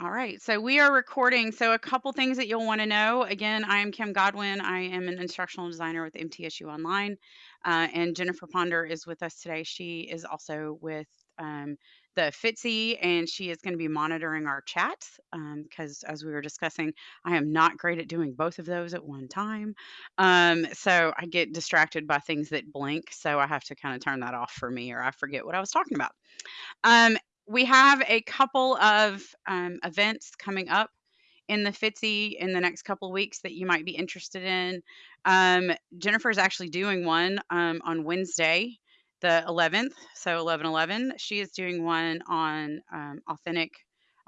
All right, so we are recording. So, a couple things that you'll want to know. Again, I am Kim Godwin. I am an instructional designer with MTSU Online. Uh, and Jennifer Ponder is with us today. She is also with um, the FITC and she is going to be monitoring our chat because, um, as we were discussing, I am not great at doing both of those at one time. Um, so, I get distracted by things that blink. So, I have to kind of turn that off for me or I forget what I was talking about. Um, we have a couple of um, events coming up in the FITC in the next couple of weeks that you might be interested in. Um, Jennifer is actually doing one um, on Wednesday, the 11th, so 11 11. She is doing one on um, authentic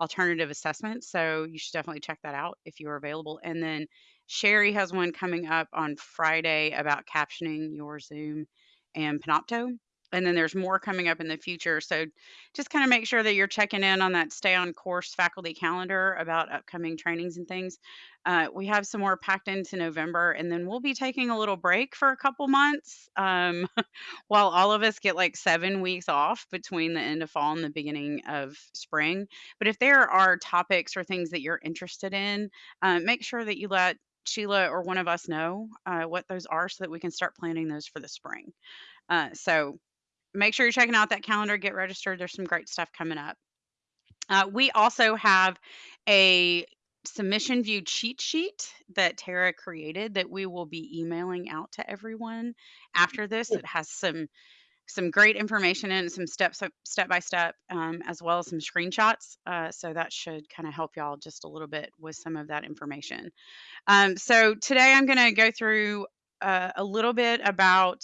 alternative assessment. So you should definitely check that out if you're available. And then Sherry has one coming up on Friday about captioning your Zoom and Panopto and then there's more coming up in the future. So just kind of make sure that you're checking in on that stay on course faculty calendar about upcoming trainings and things. Uh, we have some more packed into November, and then we'll be taking a little break for a couple months um, while all of us get like seven weeks off between the end of fall and the beginning of spring. But if there are topics or things that you're interested in, uh, make sure that you let Sheila or one of us know uh, what those are so that we can start planning those for the spring. Uh, so make sure you're checking out that calendar, get registered. There's some great stuff coming up. Uh, we also have a submission view cheat sheet that Tara created that we will be emailing out to everyone after this. It has some some great information in some steps step by step um, as well as some screenshots uh, so that should kind of help y'all just a little bit with some of that information um, so today i'm going to go through uh, a little bit about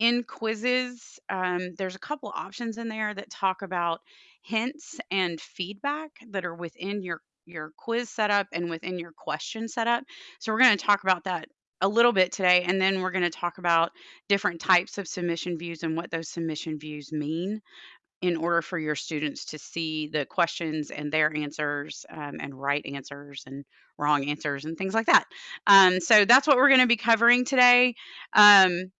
in quizzes, um, there's a couple options in there that talk about hints and feedback that are within your your quiz setup and within your question setup. So we're going to talk about that a little bit today, and then we're going to talk about different types of submission views and what those submission views mean in order for your students to see the questions and their answers um, and right answers and wrong answers and things like that. Um, so that's what we're going to be covering today. Um,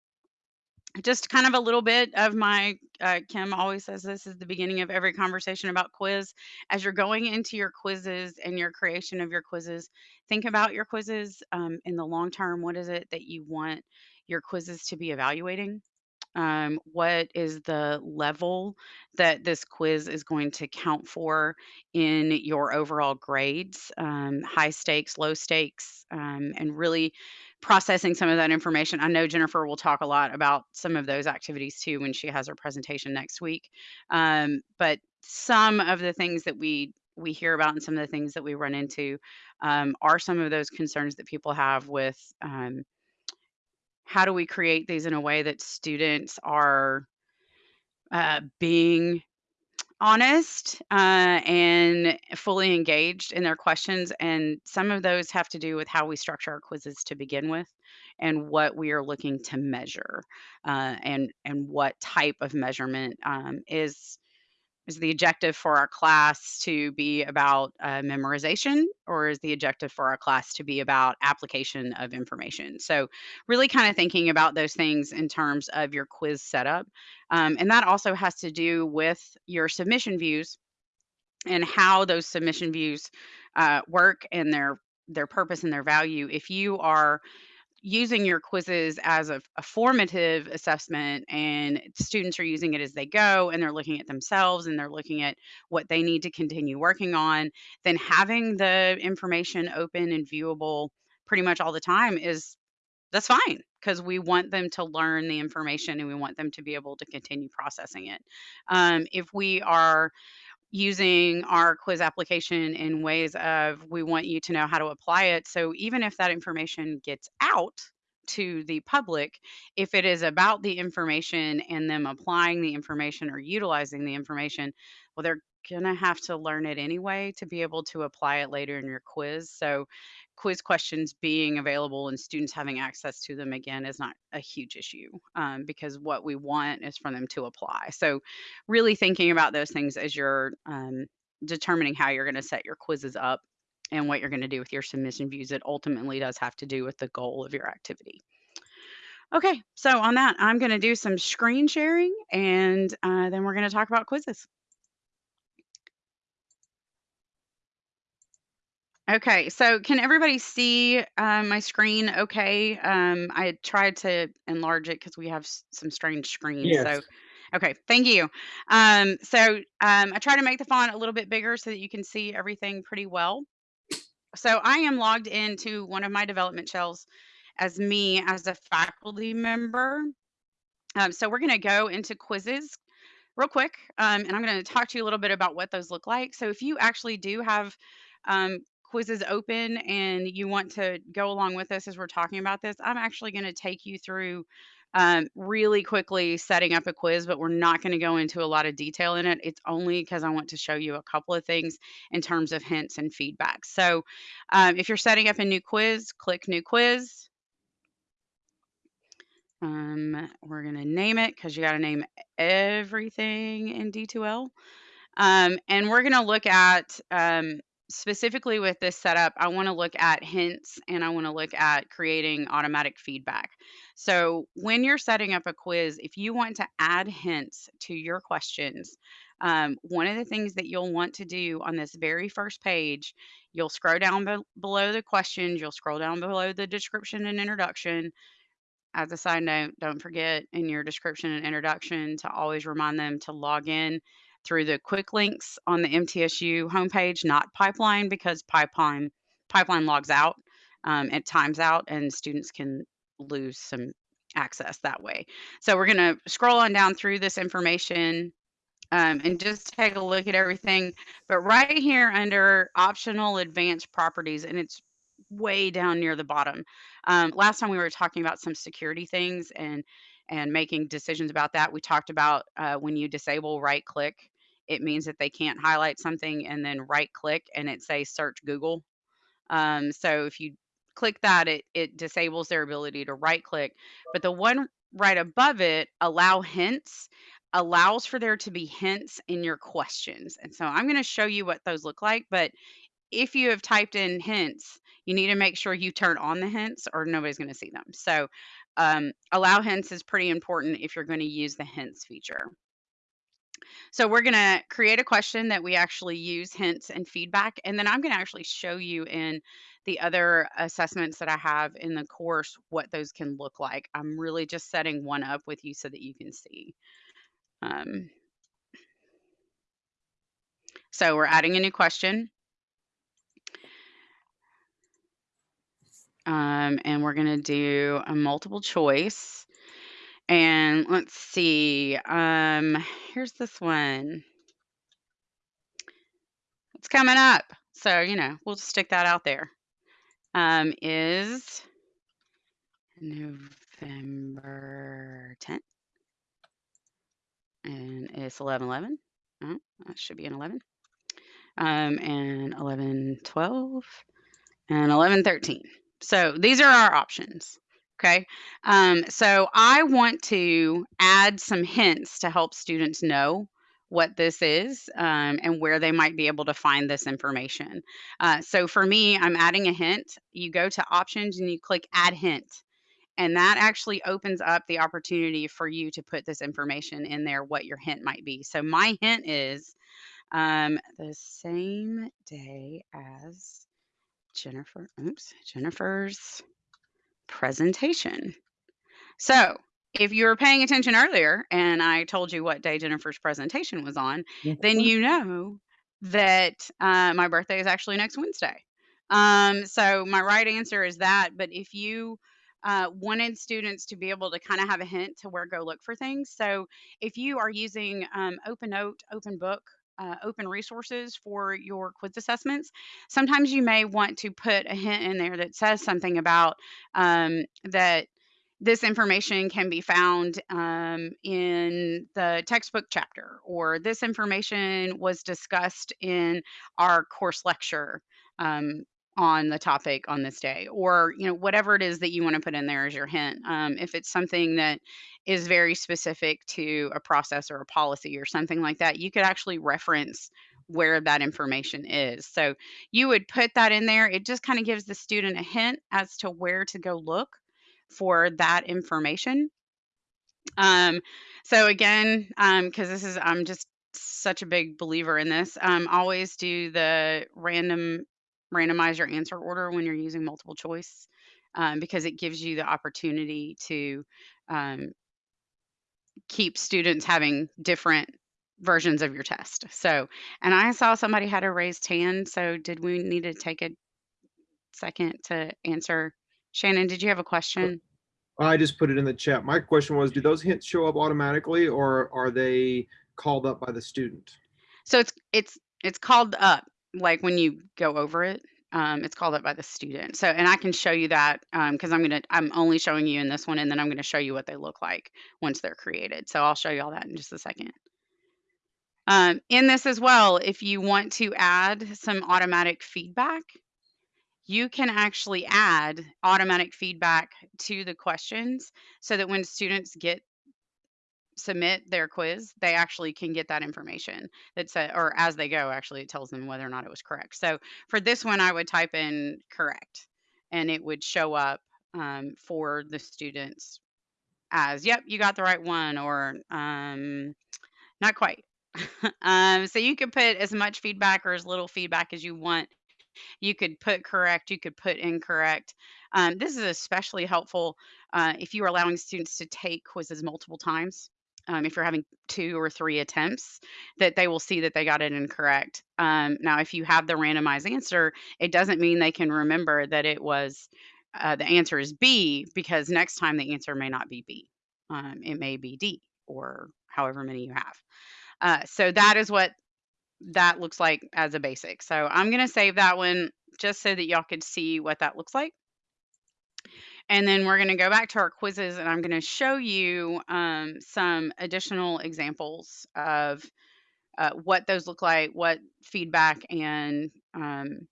just kind of a little bit of my uh, kim always says this is the beginning of every conversation about quiz. As you're going into your quizzes and your creation of your quizzes think about your quizzes um, in the long term. What is it that you want your quizzes to be evaluating um, what is the level that this quiz is going to count for in your overall grades um, high stakes low stakes um, and really processing some of that information. I know Jennifer will talk a lot about some of those activities too when she has her presentation next week. Um, but some of the things that we we hear about and some of the things that we run into um, are some of those concerns that people have with um, how do we create these in a way that students are uh, being honest uh, and fully engaged in their questions. And some of those have to do with how we structure our quizzes to begin with and what we are looking to measure uh, and, and what type of measurement um, is is the objective for our class to be about uh, memorization or is the objective for our class to be about application of information? So really kind of thinking about those things in terms of your quiz setup um, and that also has to do with your submission views and how those submission views uh, work and their their purpose and their value. If you are using your quizzes as a, a, formative assessment and students are using it as they go and they're looking at themselves and they're looking at what they need to continue working on then having the information open and viewable pretty much all the time is that's fine because we want them to learn the information and we want them to be able to continue processing it. Um, if we are using our quiz application in ways of we want you to know how to apply it. So even if that information gets out to the public, if it is about the information and them applying the information or utilizing the information, well, they're going to have to learn it anyway to be able to apply it later in your quiz. So quiz questions being available and students having access to them again is not a huge issue um, because what we want is for them to apply. So, really thinking about those things as you're um, determining how you're going to set your quizzes up and what you're going to do with your submission views, it ultimately does have to do with the goal of your activity. Okay, so on that, I'm going to do some screen sharing and uh, then we're going to talk about quizzes. Okay, so can everybody see uh, my screen okay? Um, I tried to enlarge it because we have some strange screens. So, okay, thank you. Um, so um, I try to make the font a little bit bigger so that you can see everything pretty well. So I am logged into one of my development shells as me as a faculty member. Um, so we're going to go into quizzes real quick, um, and I'm going to talk to you a little bit about what those look like. So if you actually do have um, quizzes open and you want to go along with us as we're talking about this, I'm actually going to take you through um, really quickly setting up a quiz, but we're not going to go into a lot of detail in it. It's only because I want to show you a couple of things in terms of hints and feedback. So um, if you're setting up a new quiz, click new quiz. Um, we're going to name it because you got to name everything in D2L. Um, and we're going to look at um, specifically with this setup, I want to look at hints and I want to look at creating automatic feedback. So when you're setting up a quiz, if you want to add hints to your questions, um, one of the things that you'll want to do on this very first page, you'll scroll down be- below the questions, you'll scroll down below the description and introduction, as a side note, don't forget in your description and introduction to always remind them to log in through the quick links on the MTSU homepage, not Pipeline, because Pipeline Pipeline logs out, um, it times out, and students can lose some access that way. So we're going to scroll on down through this information um, and just take a look at everything. But right here under optional advanced properties, and it's way down near the bottom. Um, last time we were talking about some security things and and making decisions about that. We talked about uh, when you disable right click, it means that they can't highlight something and then right click and it says search Google. Um, so if you click that, it it disables their ability to right click. But the one right above it, allow hints, allows for there to be hints in your questions. And so I'm going to show you what those look like. But if you have typed in hints, you need to make sure you turn on the hints or nobody's going to see them. So um, allow hints is pretty important if you're going to use the hints feature. So we're going to create a question that we actually use hints and feedback. And then I'm going to actually show you in the other assessments that I have in the course what those can look like. I'm really just setting one up with you so that you can see. Um, so we're adding a new question. Um, and we're going to do a multiple choice. And let's see. Um, here's this one. It's coming up. So, you know, we'll just stick that out there. Um, is November 10th. And it's 11 11. Oh, that should be an 11. Um, and 11 12 and 11 13. So these are our options. Okay. Um, so I want to add some hints to help students know what this is um, and where they might be able to find this information. Uh, so for me, I'm adding a hint. You go to options and you click add hint. And that actually opens up the opportunity for you to put this information in there, what your hint might be. So my hint is um, the same day as Jennifer, oops, Jennifer's presentation. So, if you were paying attention earlier and I told you what day Jennifer's presentation was on, then Mhm. you know that uh, my birthday is actually next Wednesday. Um, so, my right answer is that. But if you uh, wanted students to be able to kind of have a hint to where go look for things. So, if you are using um, OpenNote, OpenBook, uh, open resources for your quiz assessments, sometimes you may want to put a hint in there that says something about um, that this information can be found um, in the textbook chapter, or this information was discussed in our course lecture um, on the topic on this day, or you know whatever it is that you want to put in there as your hint. Um, if it's something that is very specific to a process or a policy or something like that, you could actually reference where that information is. So you would put that in there. It just kind of gives the student a hint as to where to go look for that information. Um, so again, because this is, I'm just such a big believer in this. Um, always do the random randomize your answer order when you're using multiple choice um, because it gives you the opportunity to um, keep students having different versions of your test. So, and I saw somebody had a raised hand. So, did we need to take a second to answer? Shannon, did you have a question? I just put it in the chat. My question was, do those hints show up automatically or are they called up by the student? So it's it's it's called up like when you go over it. Um, it's called up by the student. So, and I can show you that because I'm gonna I'm only showing you in this one, and then I'm gonna show you what they look like once they're created. So I'll show you all that in just a second. Um, in this as well, if you want to add some automatic feedback, you can actually add automatic feedback to the questions so that when students get submit their quiz, they actually can get that information. That's a, or as they go, actually, it tells them whether or not it was correct. So for this one, I would type in correct, and it would show up um, for the students as, "Yep, you got the right one," or um, "Not quite." um, so you can put as much feedback or as little feedback as you want. You could put correct, you could put incorrect. Um, this is especially helpful uh, if you are allowing students to take quizzes multiple times. Um, if you're having two or three attempts, that they will see that they got it incorrect. Um, now, if you have the randomized answer, it doesn't mean they can remember that it was uh, the answer is B because next time the answer may not be B. Um, it may be D or however many you have. Uh, so that is what that looks like as a basic. So I'm going to save that one just so that y'all could see what that looks like. And then we're going to go back to our quizzes and I'm going to show you um, some additional examples of uh, what those look like, what feedback and um,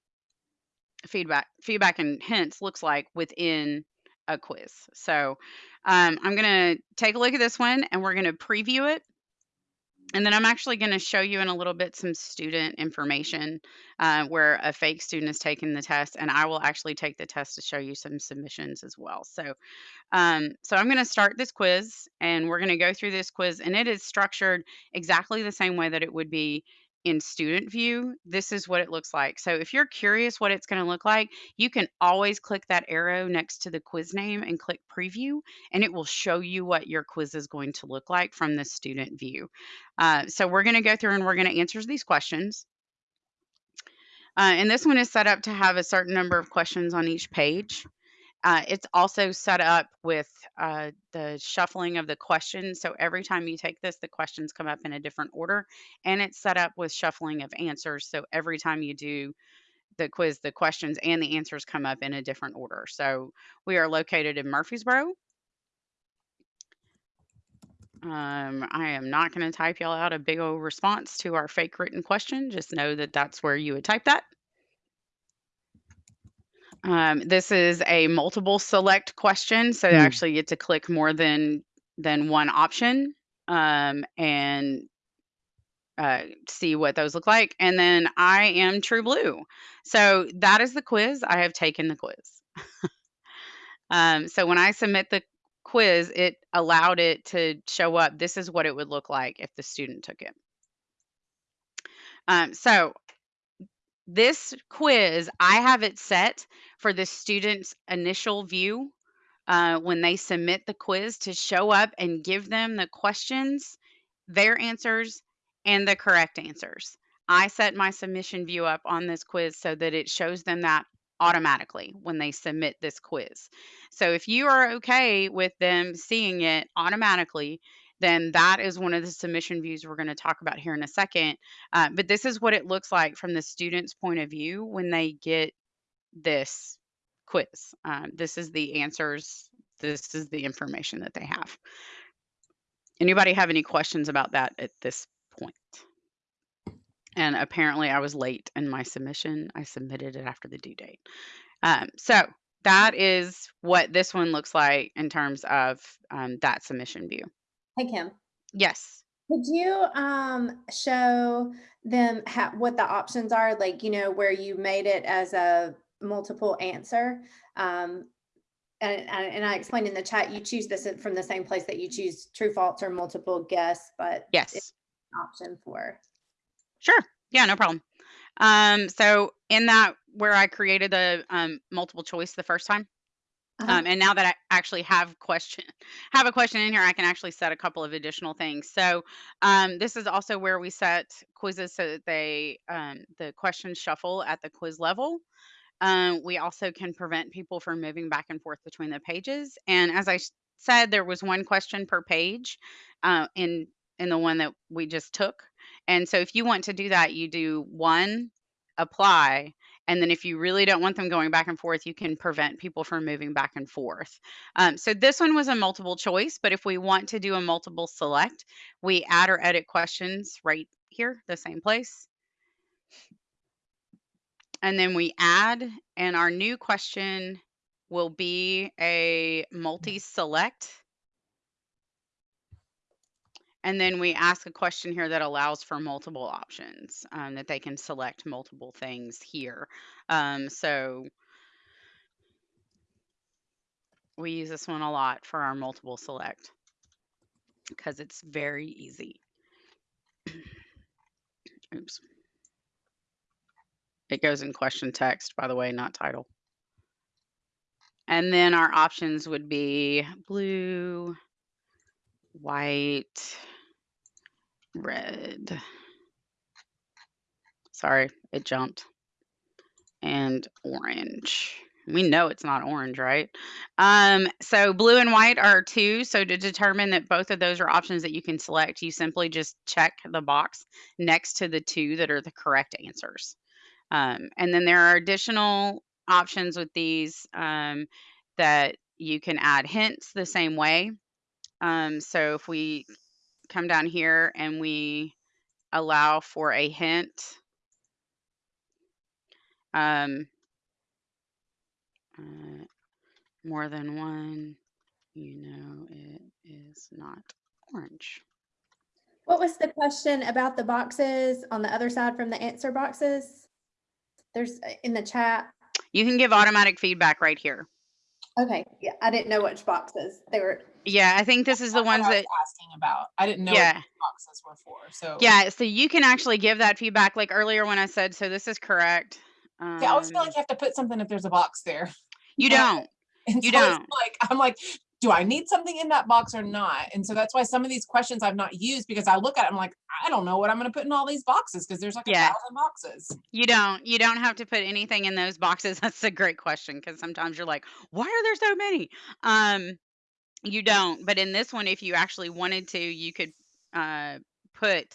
feedback feedback and hints looks like within a quiz. So um, I'm going to take a look at this one and we're going to preview it and then I'm actually going to show you in a little bit some student information uh, where a fake student is taking the test, and I will actually take the test to show you some submissions as well. So, um, so I'm going to start this quiz, and we're going to go through this quiz, and it is structured exactly the same way that it would be in student view, this is what it looks like. So if you're curious what it's going to look like, you can always click that arrow next to the quiz name and click preview, and it will show you what your quiz is going to look like from the student view. Uh, so we're going to go through and we're going to answer these questions. Uh, and this one is set up to have a certain number of questions on each page. Uh, it's also set up with uh, the shuffling of the questions. So every time you take this, the questions come up in a different order. And it's set up with shuffling of answers. So every time you do the quiz, the questions and the answers come up in a different order. So we are located in Murfreesboro. Um, I am not going to type y'all out a big old response to our fake written question. Just know that that's where you would type that. Um, this is a multiple select question, so you Hmm. actually get to click more than than one option um, and uh, see what those look like. And then I am True Blue. So that is the quiz. I have taken the quiz. um, so when I submit the quiz, it allowed it to show up. This is what it would look like if the student took it. Um, so this quiz, I have it set for the student's initial view uh, when they submit the quiz to show up and give them the questions, their answers, and the correct answers. I set my submission view up on this quiz so that it shows them that automatically when they submit this quiz. So if you are okay with them seeing it automatically, then that is one of the submission views we're going to talk about here in a second. Uh, but this is what it looks like from the student's point of view when they get this quiz. Um, this is the answers. This is the information that they have. Anybody have any questions about that at this point? And apparently I was late in my submission. I submitted it after the due date. Um, so that is what this one looks like in terms of um, that submission view. Hey, Kim, Yes. could you um, show them ha- what the options are? Like, you know, where you made it as a multiple answer. Um, and, and I explained in the chat, you choose this from the same place that you choose true, false, or multiple guess, but Yes. option for. Sure. Yeah, no problem. Um, so in that where I created the um, multiple choice the first time. Uh-huh. Um, and now that I actually have question have a question in here, I can actually set a couple of additional things. So um, this is also where we set quizzes so that they um, the questions shuffle at the quiz level. Um, we also can prevent people from moving back and forth between the pages. And as I said, there was one question per page uh, in in the one that we just took. And so if you want to do that, you do one apply. And then if you really don't want them going back and forth, you can prevent people from moving back and forth. Um, so this one was a multiple choice, but if we want to do a multiple select, we add or edit questions right here, the same place. And then we add, and our new question will be a multi-select. And then we ask a question here that allows for multiple options, um, that they can select multiple things here. Um, so we use this one a lot for our multiple select because it's very easy. Oops. It goes in question text, by the way, not title. And then our options would be blue, white, red. Sorry, it jumped. And orange. We know it's not orange, right? Um, so blue and white are two. So to determine that both of those are options that you can select, you simply just check the box next to the two that are the correct answers. Um, and then there are additional options with these um, that you can add hints the same way. Um, so if we come down here and we allow for a hint, um, uh, more than one, you know it is not orange. What was the question about the boxes on the other side from the answer boxes? There's uh, in the chat. You can give automatic feedback right here. Okay, yeah, I didn't know which boxes they were. Yeah, I think this is the ones I was that asking about. I didn't know what Yeah. boxes were for. So Yeah, so you can actually give that feedback like earlier when I said, so this is correct. See, I always feel Um, like you have to put something if there's a box there. you don't. And You so don't. like I'm like, do I need something in that box or not? And so that's why some of these questions I've not used because I look at it, I'm like, I don't know what I'm gonna put in all these boxes because there's like Yeah. a thousand boxes. You don't. You don't have to put anything in those boxes. That's a great question because sometimes you're like, why are there so many? Um, you don't. But in this one, if you actually wanted to, you could uh, put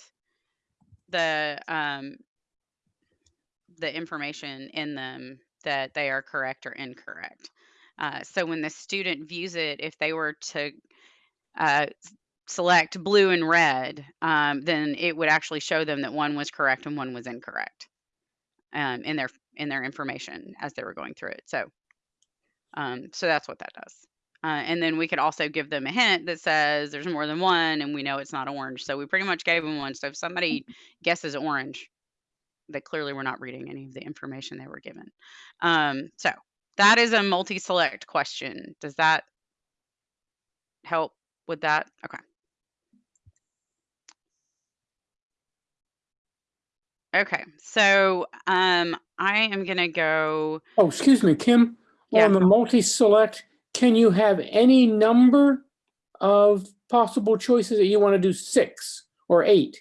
the um, the information in them that they are correct or incorrect. Uh, so when the student views it, if they were to uh, select blue and red, um, then it would actually show them that one was correct and one was incorrect um, in their in their information as they were going through it. So, um, so that's what that does. Uh, and then we could also give them a hint that says there's more than one, and we know it's not orange. So we pretty much gave them one. So if somebody guesses orange, they clearly were not reading any of the information they were given. Um, so that is a multi-select question. Does that help with that? Okay. Okay, so um, I am gonna go. Oh, excuse me, Kim. Yeah. On the multi-select, can you have any number of possible choices that you want to do six or eight?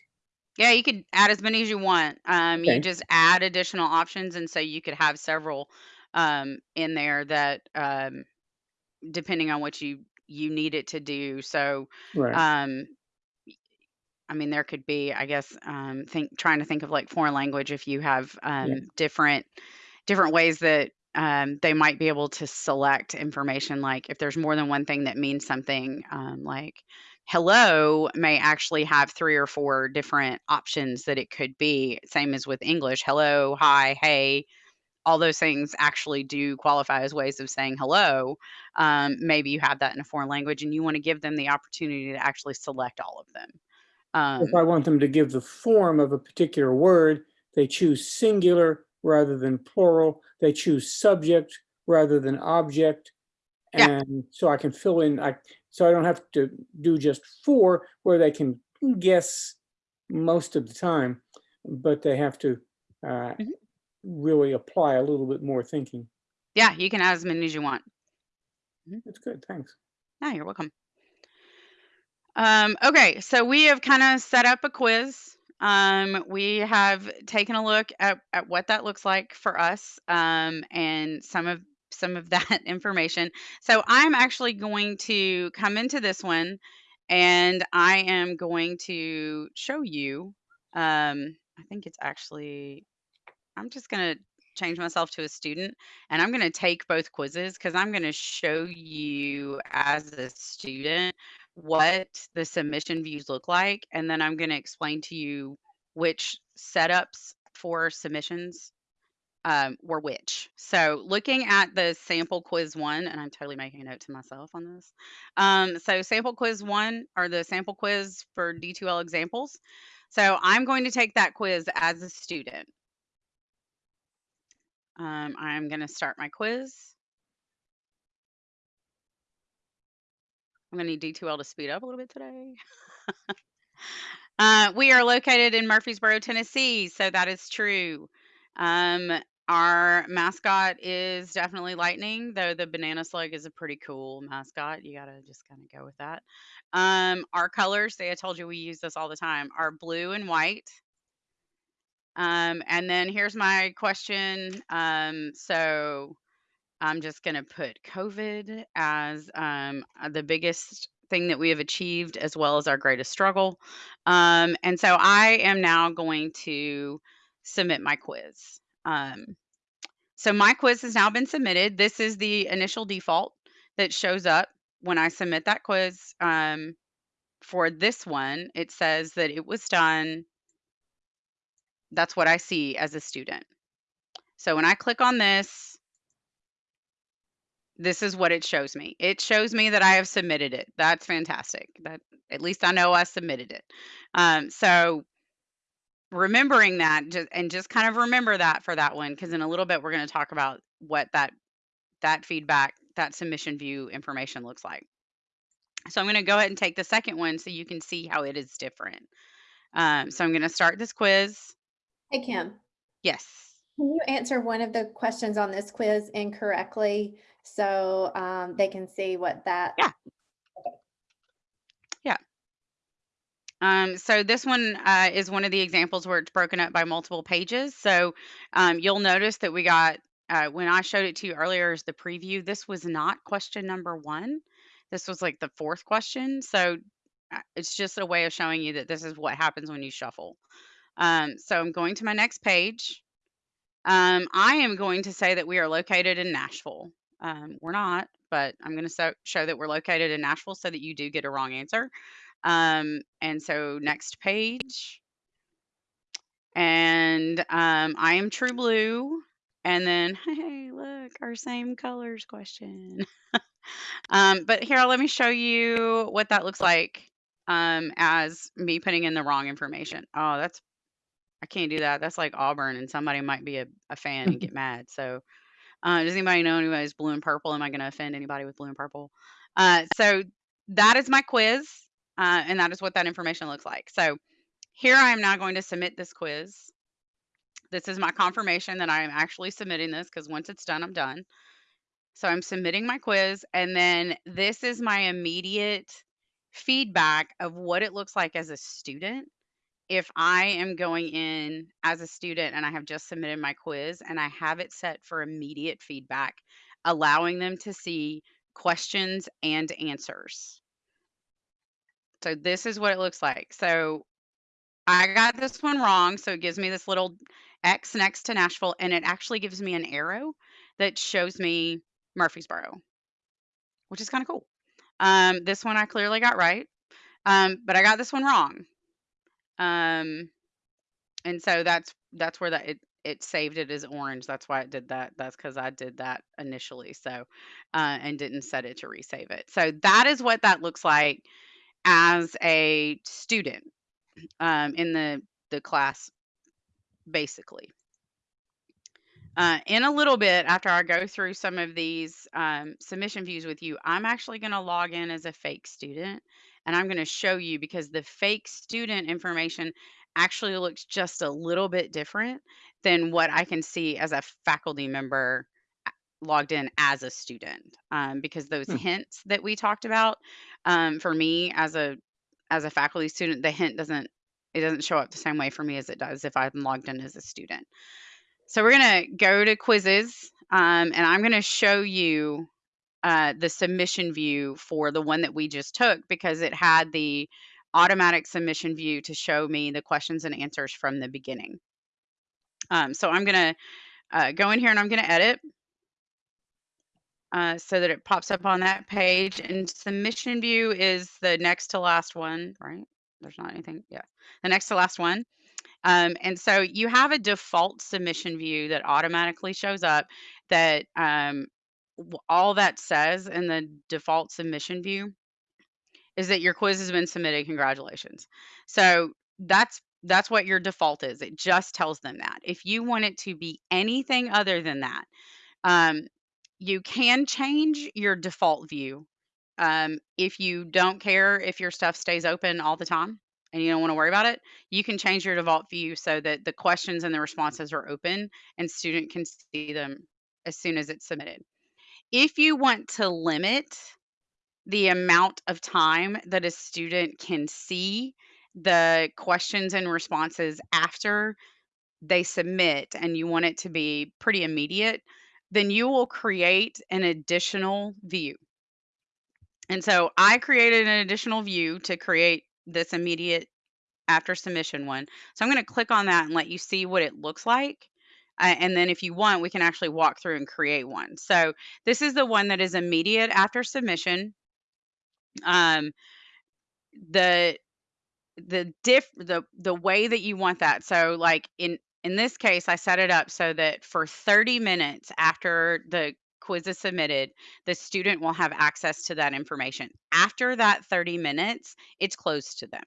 Yeah, you could add as many as you want. Um, you just add additional options, and so you could have several um, in there that, um, depending on what you you need it to do. So, Right, um, I mean, there could be, I guess, um, think trying to think of like foreign language if you have um, different different ways that um, they might be able to select information. Like if there's more than one thing that means something, um, like hello may actually have three or four different options that it could be. Same as with English, hello, hi, hey. All those things actually do qualify as ways of saying hello. Um, maybe you have that in a foreign language and you want to give them the opportunity to actually select all of them. Um, if I want them to give the form of a particular word, they choose singular rather than plural. They choose subject rather than object. Yeah. And so I can fill in, I, so I don't have to do just four where they can guess most of the time, but they have to uh, Mhm. really apply a little bit more thinking. Yeah, you can add as many as you want. That's good, thanks. No, you're welcome. Um, okay, so we have kind of set up a quiz. Um, we have taken a look at, at what that looks like for us um, and some of some of that information. So I'm actually going to come into this one and I am going to show you. Um, I think it's actually, I'm just going to change myself to a student and I'm going to take both quizzes because I'm going to show you as a student what the submission views look like. And then I'm going to explain to you which setups for submissions um, were which. So looking at the sample quiz one, and I'm totally making a note to myself on this. Um, so sample quiz one or the sample quiz for D2L examples. So I'm going to take that quiz as a student. Um, I'm going to start my quiz. I'm going to need D2L to speed up a little bit today. uh, we are located in Murfreesboro, Tennessee, so that is true. Um, our mascot is definitely lightning, though the banana slug is a pretty cool mascot. You got to just kind of go with that. Um, our colors, see, I told you we use this all the time, are blue and white. Um, and then here's my question. Um, so I'm just going to put COVID as um, uh, the biggest thing that we have achieved, as well as our greatest struggle. Um, and so I am now going to submit my quiz. Um, so my quiz has now been submitted. This is the initial default that shows up when I submit that quiz. Um, for this one, it says that it was done. That's what I see as a student. So when I click on this, this is what it shows me. It shows me that I have submitted it. That's fantastic. That at least I know I submitted it. Um, so remembering that just, and just kind of remember that for that one because in a little bit we're going to talk about what that that feedback that submission view information looks like so i'm going to go ahead and take the second one so you can see how it is different um, so i'm going to start this quiz Hey, Kim, yes can you answer one of the questions on this quiz incorrectly so um, they can see what that? Yeah. Um, so this one uh, is one of the examples where it's broken up by multiple pages. So um, you'll notice that we got, uh, when I showed it to you earlier as the preview, this was not question number one. This was like the fourth question. So uh, it's just a way of showing you that this is what happens when you shuffle. Um, so I'm going to my next page. Um, I am going to say that we are located in Nashville. Um, we're not, but I'm going to so show that we're located in Nashville so that you do get a wrong answer. Um, and so next page. And um, I am true blue. And then, hey, look, our same colors question. um, but here, let me show you what that looks like um, as me putting in the wrong information. Oh, that's, I can't do that. That's like Auburn, and somebody might be a, a fan and get mad. So, uh, does anybody know anybody who's blue and purple? Am I going to offend anybody with blue and purple? Uh, so, that is my quiz. Uh, and that is what that information looks like. So here I am now going to submit this quiz. This is my confirmation that I am actually submitting this because once it's done, I'm done. So I'm submitting my quiz and then this is my immediate feedback of what it looks like as a student if I am going in as a student and I have just submitted my quiz and I have it set for immediate feedback, allowing them to see questions and answers. So this is what it looks like. So I got this one wrong. So it gives me this little X next to Nashville, and it actually gives me an arrow that shows me Murfreesboro, which is kind of cool. Um, this one I clearly got right, um, but I got this one wrong. Um, and so that's that's where that it it saved it as orange. That's why it did that. That's because I did that initially. So uh, and didn't set it to resave it. So that is what that looks like as a student um, in the the class basically uh, in a little bit after i go through some of these um, submission views with you i'm actually going to log in as a fake student and i'm going to show you because the fake student information actually looks just a little bit different than what I can see as a faculty member logged in as a student. Um, because those Hmm. hints that we talked about, um, for me as a as a faculty student, the hint doesn't it doesn't show up the same way for me as it does if I'm logged in as a student. So we're gonna go to quizzes, um, and I'm gonna show you uh, the submission view for the one that we just took because it had the automatic submission view to show me the questions and answers from the beginning. Um, so I'm gonna uh, go in here and I'm gonna edit uh, so that it pops up on that page. And submission view is the next to last one, right? There's not anything, yeah, the next to last one. Um, and so you have a default submission view that automatically shows up that um, all that says in the default submission view is that your quiz has been submitted. Congratulations. So that's that's what your default is. It just tells them that. If you want it to be anything other than that, um, you can change your default view. Um, if you don't care if your stuff stays open all the time and you don't want to worry about it, you can change your default view so that the questions and the responses are open and student can see them as soon as it's submitted. If you want to limit the amount of time that a student can see the questions and responses after they submit and you want it to be pretty immediate, then you will create an additional view. And so I created an additional view to create this immediate after submission one. So I'm going to click on that and let you see what it looks like. Uh, and then if you want, we can actually walk through and create one. So this is the one that is immediate after submission. Um, the the diff the the way that you want that. So like in in this case, I set it up so that for 30 minutes after the quiz is submitted, the student will have access to that information. After that 30 minutes, it's closed to them.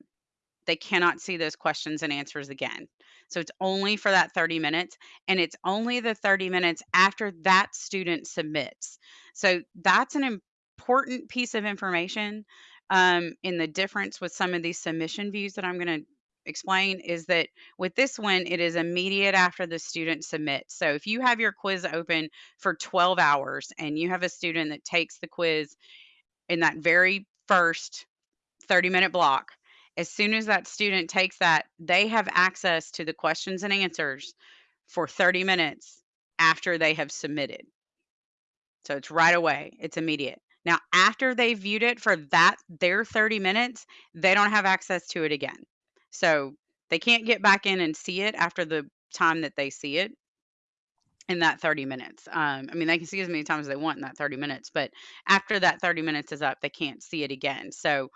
They cannot see those questions and answers again. So it's only for that 30 minutes, and it's only the 30 minutes after that student submits. So that's an important piece of information um, in the difference with some of these submission views that I'm going to explain is that with this one, it is immediate after the student submits. So if you have your quiz open for 12 hours and you have a student that takes the quiz in that very first 30 minute block, as soon as that student takes that, they have access to the questions and answers for 30 minutes after they have submitted. So it's right away, it's immediate. Now, after they viewed it for that their 30 minutes, they don't have access to it again. So they can't get back in and see it after the time that they see it in that 30 minutes. Um, I mean, they can see as many times as they want in that 30 minutes, but after that 30 minutes is up, they can't see it again. So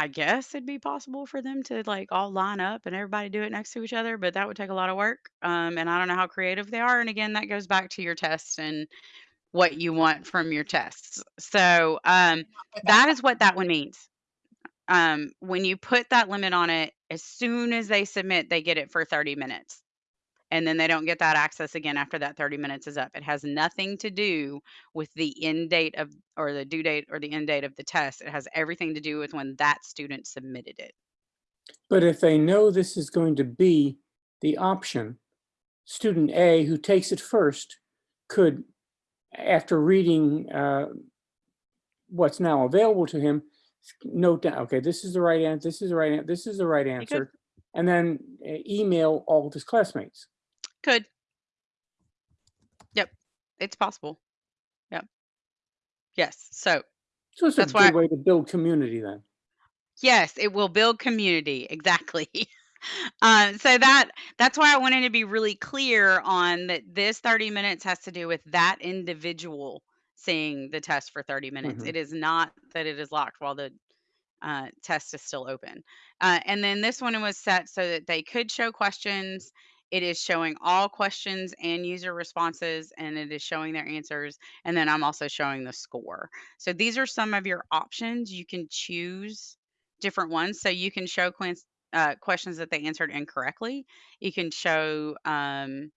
I guess it'd be possible for them to like all line up and everybody do it next to each other, but that would take a lot of work. Um, and I don't know how creative they are. And again, that goes back to your tests and what you want from your tests. So um, that is what that one means. Um, when you put that limit on it, as soon as they submit, they get it for 30 minutes. And then they don't get that access again after that 30 minutes is up. It has nothing to do with the end date of, or the due date or the end date of the test. It has everything to do with when that student submitted it. But if they know this is going to be the option, student A who takes it first could, after reading uh, what's now available to him, note down, okay, this is the right answer, this is the right, answer, this is the right answer, and then uh, email all of his classmates. Could. Yep. It's possible. Yep. Yes. So So it's a That's why- good way to build community then. Yes, it will build community. Exactly. Uh, so that that's why I wanted to be really clear on that. This 30 minutes has to do with that individual seeing the test for 30 minutes. Mhm. It is not that it is locked while the uh, test is still open. Uh, and then this one was set so that they could show questions. It is showing all questions and user responses, and it is showing their answers. And then I'm also showing the score. So these are some of your options. You can choose different ones. So you can show uh, questions that they answered incorrectly. You can show um,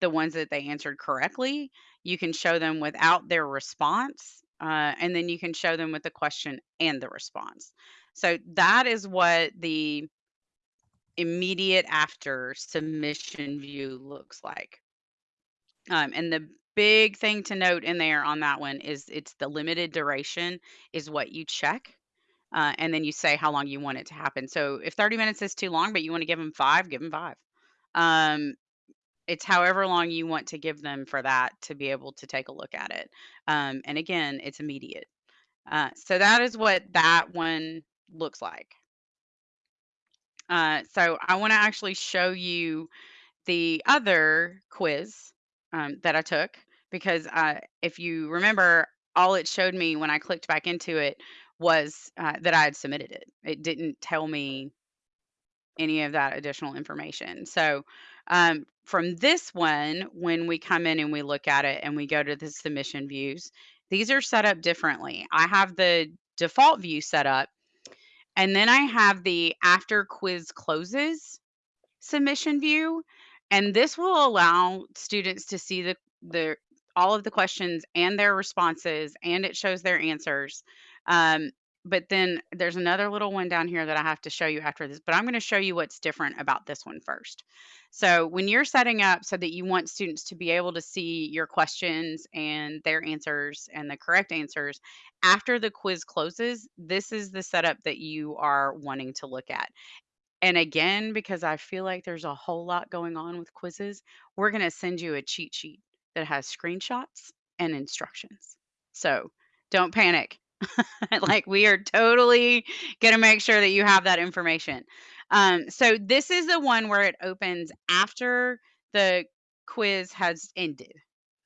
the ones that they answered correctly. You can show them without their response. Uh, and then you can show them with the question and the response. So that is what the immediate after submission view looks like. Um, and the big thing to note in there on that one is it's the limited duration is what you check. Uh, and then you say how long you want it to happen. So if 30 minutes is too long, but you want to give them five, give them five. Um, it's however long you want to give them for that to be able to take a look at it. Um, and again, it's immediate. Uh, so that is what that one looks like. Uh, so I want to actually show you the other quiz um, that I took because uh, if you remember, all it showed me when I clicked back into it was uh, that I had submitted it. It didn't tell me any of that additional information. So um, from this one, when we come in and we look at it and we go to the submission views, these are set up differently. I have the default view set up, and then I have the after quiz closes submission view. And this will allow students to see the, the all of the questions and their responses, and it shows their answers. Um, but then there's another little one down here that I have to show you after this, but I'm going to show you what's different about this one first. So when you're setting up so that you want students to be able to see your questions and their answers and the correct answers after the quiz closes, this is the setup that you are wanting to look at. And again, because I feel like there's a whole lot going on with quizzes, we're going to send you a cheat sheet that has screenshots and instructions. So don't panic. like we are totally going to make sure that you have that information. Um, so this is the one where it opens after the quiz has ended.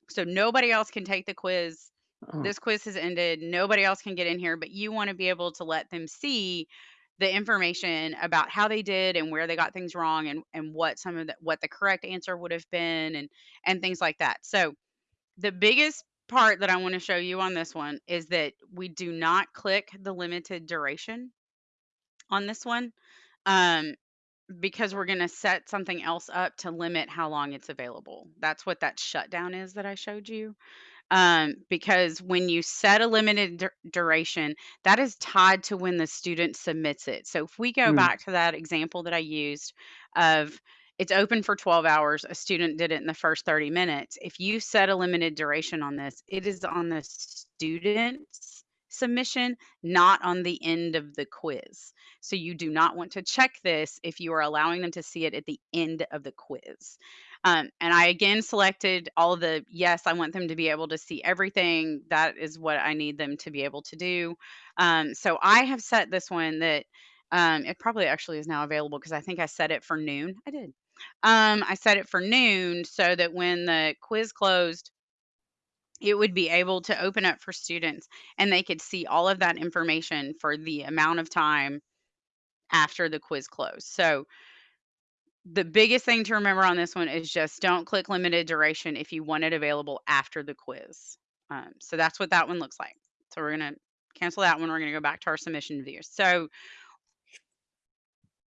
So nobody else can take the quiz. Oh, This quiz has ended. Nobody else can get in here, but you want to be able to let them see the information about how they did and where they got things wrong and and what some of the what the correct answer would have been and and things like that. So the biggest part that I want to show you on this one is that we do not click the limited duration on this one um, because we're going to set something else up to limit how long it's available. That's what that shutdown is that I showed you. Um, because when you set a limited dur- duration, that is tied to when the student submits it. So if we go Hmm. back to that example that I used of it's open for 12 hours, a student did it in the first 30 minutes. If you set a limited duration on this, it is on the student's submission, not on the end of the quiz. So you do not want to check this if you are allowing them to see it at the end of the quiz. Um, and I again selected all the yes, I want them to be able to see everything. That is what I need them to be able to do. Um, so I have set this one that um, it probably actually is now available because I think I set it for noon. I did. Um, I set it for noon so that when the quiz closed, it would be able to open up for students and they could see all of that information for the amount of time after the quiz closed. So the biggest thing to remember on this one is just don't click limited duration if you want it available after the quiz. Um, so that's what that one looks like. So we're going to cancel that one. We're going to go back to our submission view. So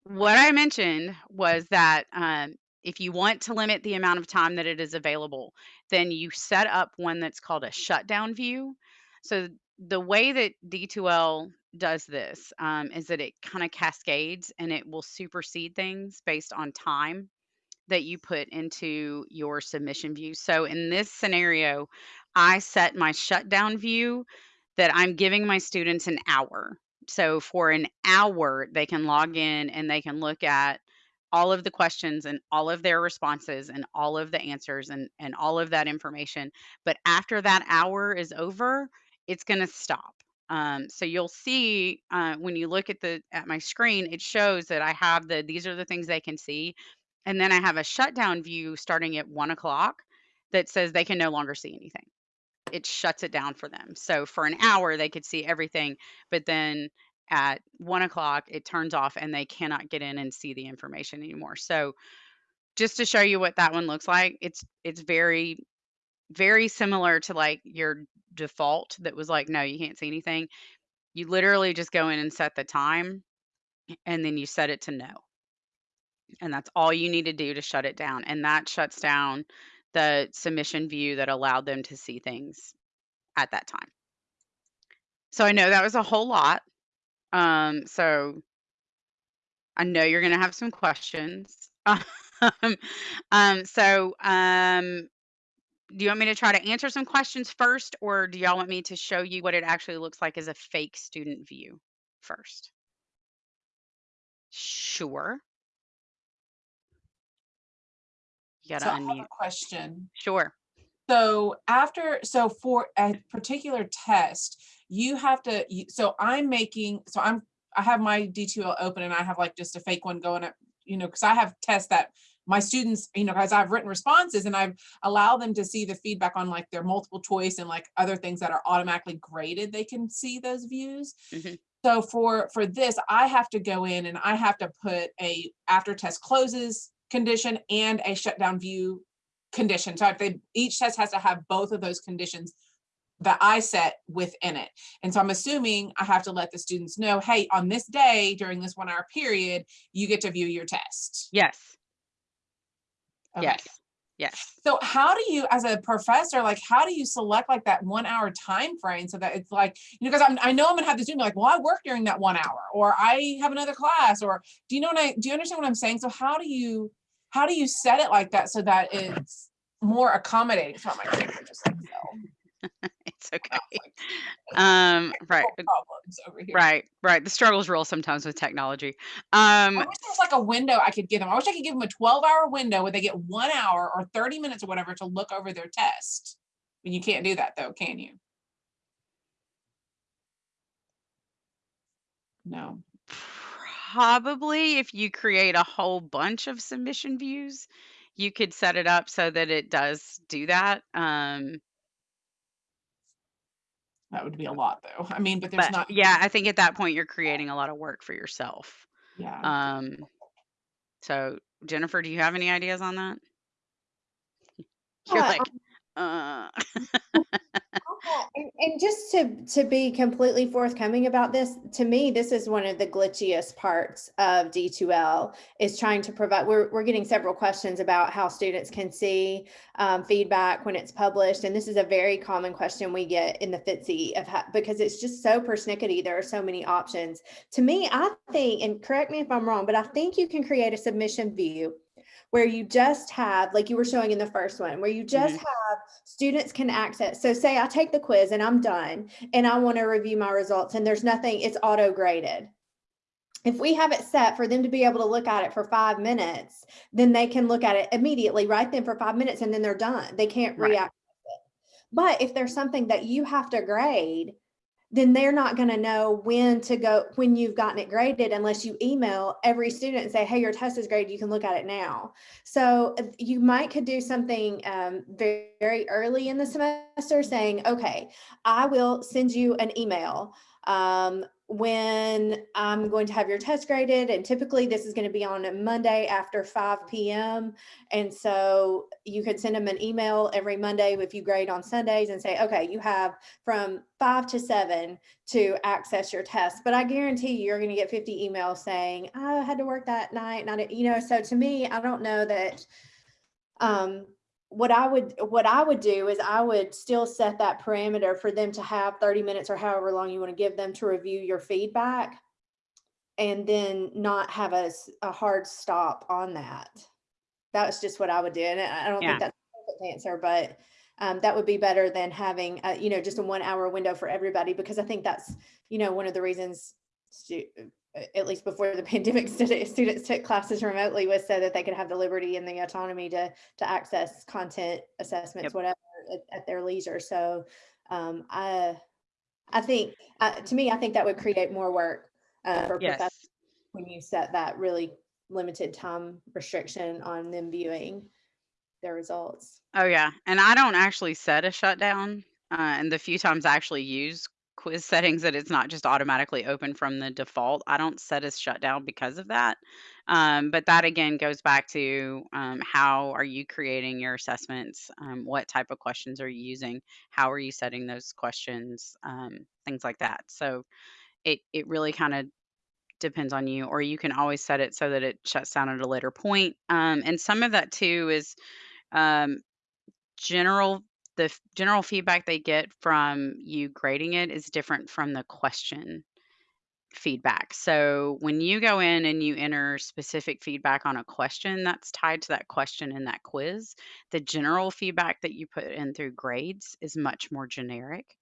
what I mentioned was that um, if you want to limit the amount of time that it is available, then you set up one that's called a shutdown view. So the way that D2L does this um, is that it kind of cascades and it will supersede things based on time that you put into your submission view. So in this scenario, I set my shutdown view that I'm giving my students an hour. So for an hour, they can log in and they can look at all of the questions and all of their responses and all of the answers and, and all of that information. But after that hour is over, it's going to stop. Um, so you'll see uh, when you look at the at my screen, it shows that I have the these are the things they can see, and then I have a shutdown view starting at one o'clock that says they can no longer see anything. It shuts it down for them. So for an hour they could see everything, but then at one o'clock it turns off and they cannot get in and see the information anymore. So just to show you what that one looks like, it's it's very very similar to like your default that was like no you can't see anything. You literally just go in and set the time and then you set it to no. And that's all you need to do to shut it down and that shuts down the submission view that allowed them to see things at that time. So i know that was a whole lot um so I know you're going to have some questions. Um, um, so, um, do you want me to try to answer some questions first, or do y'all want me to show you what it actually looks like as a fake student view first? Sure. You gotta So I have a question. Sure. So after, so for a particular test, you have to, so I'm making, so I'm, I have my D2L open and I have like just a fake one going up, you know, because I have tests that my students, you know, guys, I've written responses and I've allowed them to see the feedback on like their multiple choice and like other things that are automatically graded. They can see those views. Mhm. So for, for this, I have to go in and I have to put a after test closes condition and a shutdown view condition. So if they, each test has to have both of those conditions that I set within it. And so I'm assuming I have to let the students know, hey, on this day during this one hour period, you get to view your test. Yes. Okay. Yes. Yes. So how do you, as a professor, like how do you select like that one hour time frame so that it's like, you know, because I'm I know I'm gonna have the student be like, well, I work during that one hour, or I have another class, or do you know what I do you understand what I'm saying? So how do you how do you set it like that so that it's more accommodating? So my camera just like fell. It's okay. Like, Um, right. Problems over here. Right. Right. The struggle's real sometimes with technology. Um, I wish there was like a window I could give them. I wish I could give them a 12 hour window where they get one hour or 30 minutes or whatever to look over their test. But you can't do that though, can you? No. Probably if you create a whole bunch of submission views, you could set it up so that it does do that. Um, That would be a lot though. I mean, but there's but not, yeah, I think at that point you're creating a lot of work for yourself. yeah. Um, so Jennifer, do you have any ideas on that? You're Yeah, like, uh, And, and just to to be completely forthcoming about this, to me, this is one of the glitchiest parts of D2L is trying to provide. We're we're getting several questions about how students can see um, feedback when it's published, and this is a very common question we get in the FITC of how, because it's just so persnickety. There are so many options. To me, I think, and correct me if I'm wrong, but I think you can create a submission view where you just have, like you were showing in the first one, where you just mm-hmm. have students can access. So say I take the quiz and I'm done and I want to review my results and there's nothing, it's auto graded. If we have it set for them to be able to look at it for five minutes, then they can look at it immediately right then for five minutes and then they're done. They can't Right. react. But if there's something that you have to grade, then they're not going to know when to go when you've gotten it graded unless you email every student and say hey your test is graded. You can look at it now. So uh, you might could do something um, very, very early in the semester saying okay i will send you an email um, when i'm going to have your test graded and typically this is going to be on a monday after 5 p.m and so you could send them an email every monday if you grade on sundays and say okay you have from five to seven to access your test. But I guarantee you, you're going to get 50 emails saying, "Oh, I had to work that night. Not, you know, so to me, I don't know that. Um, what I would what I would do is I would still set that parameter for them to have 30 minutes or however long you want to give them to review your feedback and then not have a, a hard stop on that. That's just what I would do. And I don't Yeah. think that's the perfect answer, but um, that would be better than having, uh, you know, just a one hour window for everybody, because I think that's, you know, one of the reasons at least before the pandemic, students took classes remotely was so that they could have the liberty and the autonomy to, to access content assessments, Yep. whatever, at, at their leisure. So um, I, I think, uh, to me, I think that would create more work uh, for professors when you set that really limited time restriction on them viewing their results. Oh yeah, and I don't actually set a shutdown. Uh, and the few times I actually use quiz settings that it's not just automatically open from the default, I don't set a shutdown because of that. Um, but that again goes back to um, how are you creating your assessments? Um, what type of questions are you using? How are you setting those questions? Um, things like that. So it it really kind of depends on you, or you can always set it so that it shuts down at a later point. Um, and some of that too is um, general the general feedback they get from you grading it is different from the question feedback. So when you go in and you enter specific feedback on a question that's tied to that question in that quiz, the general feedback that you put in through grades is much more generic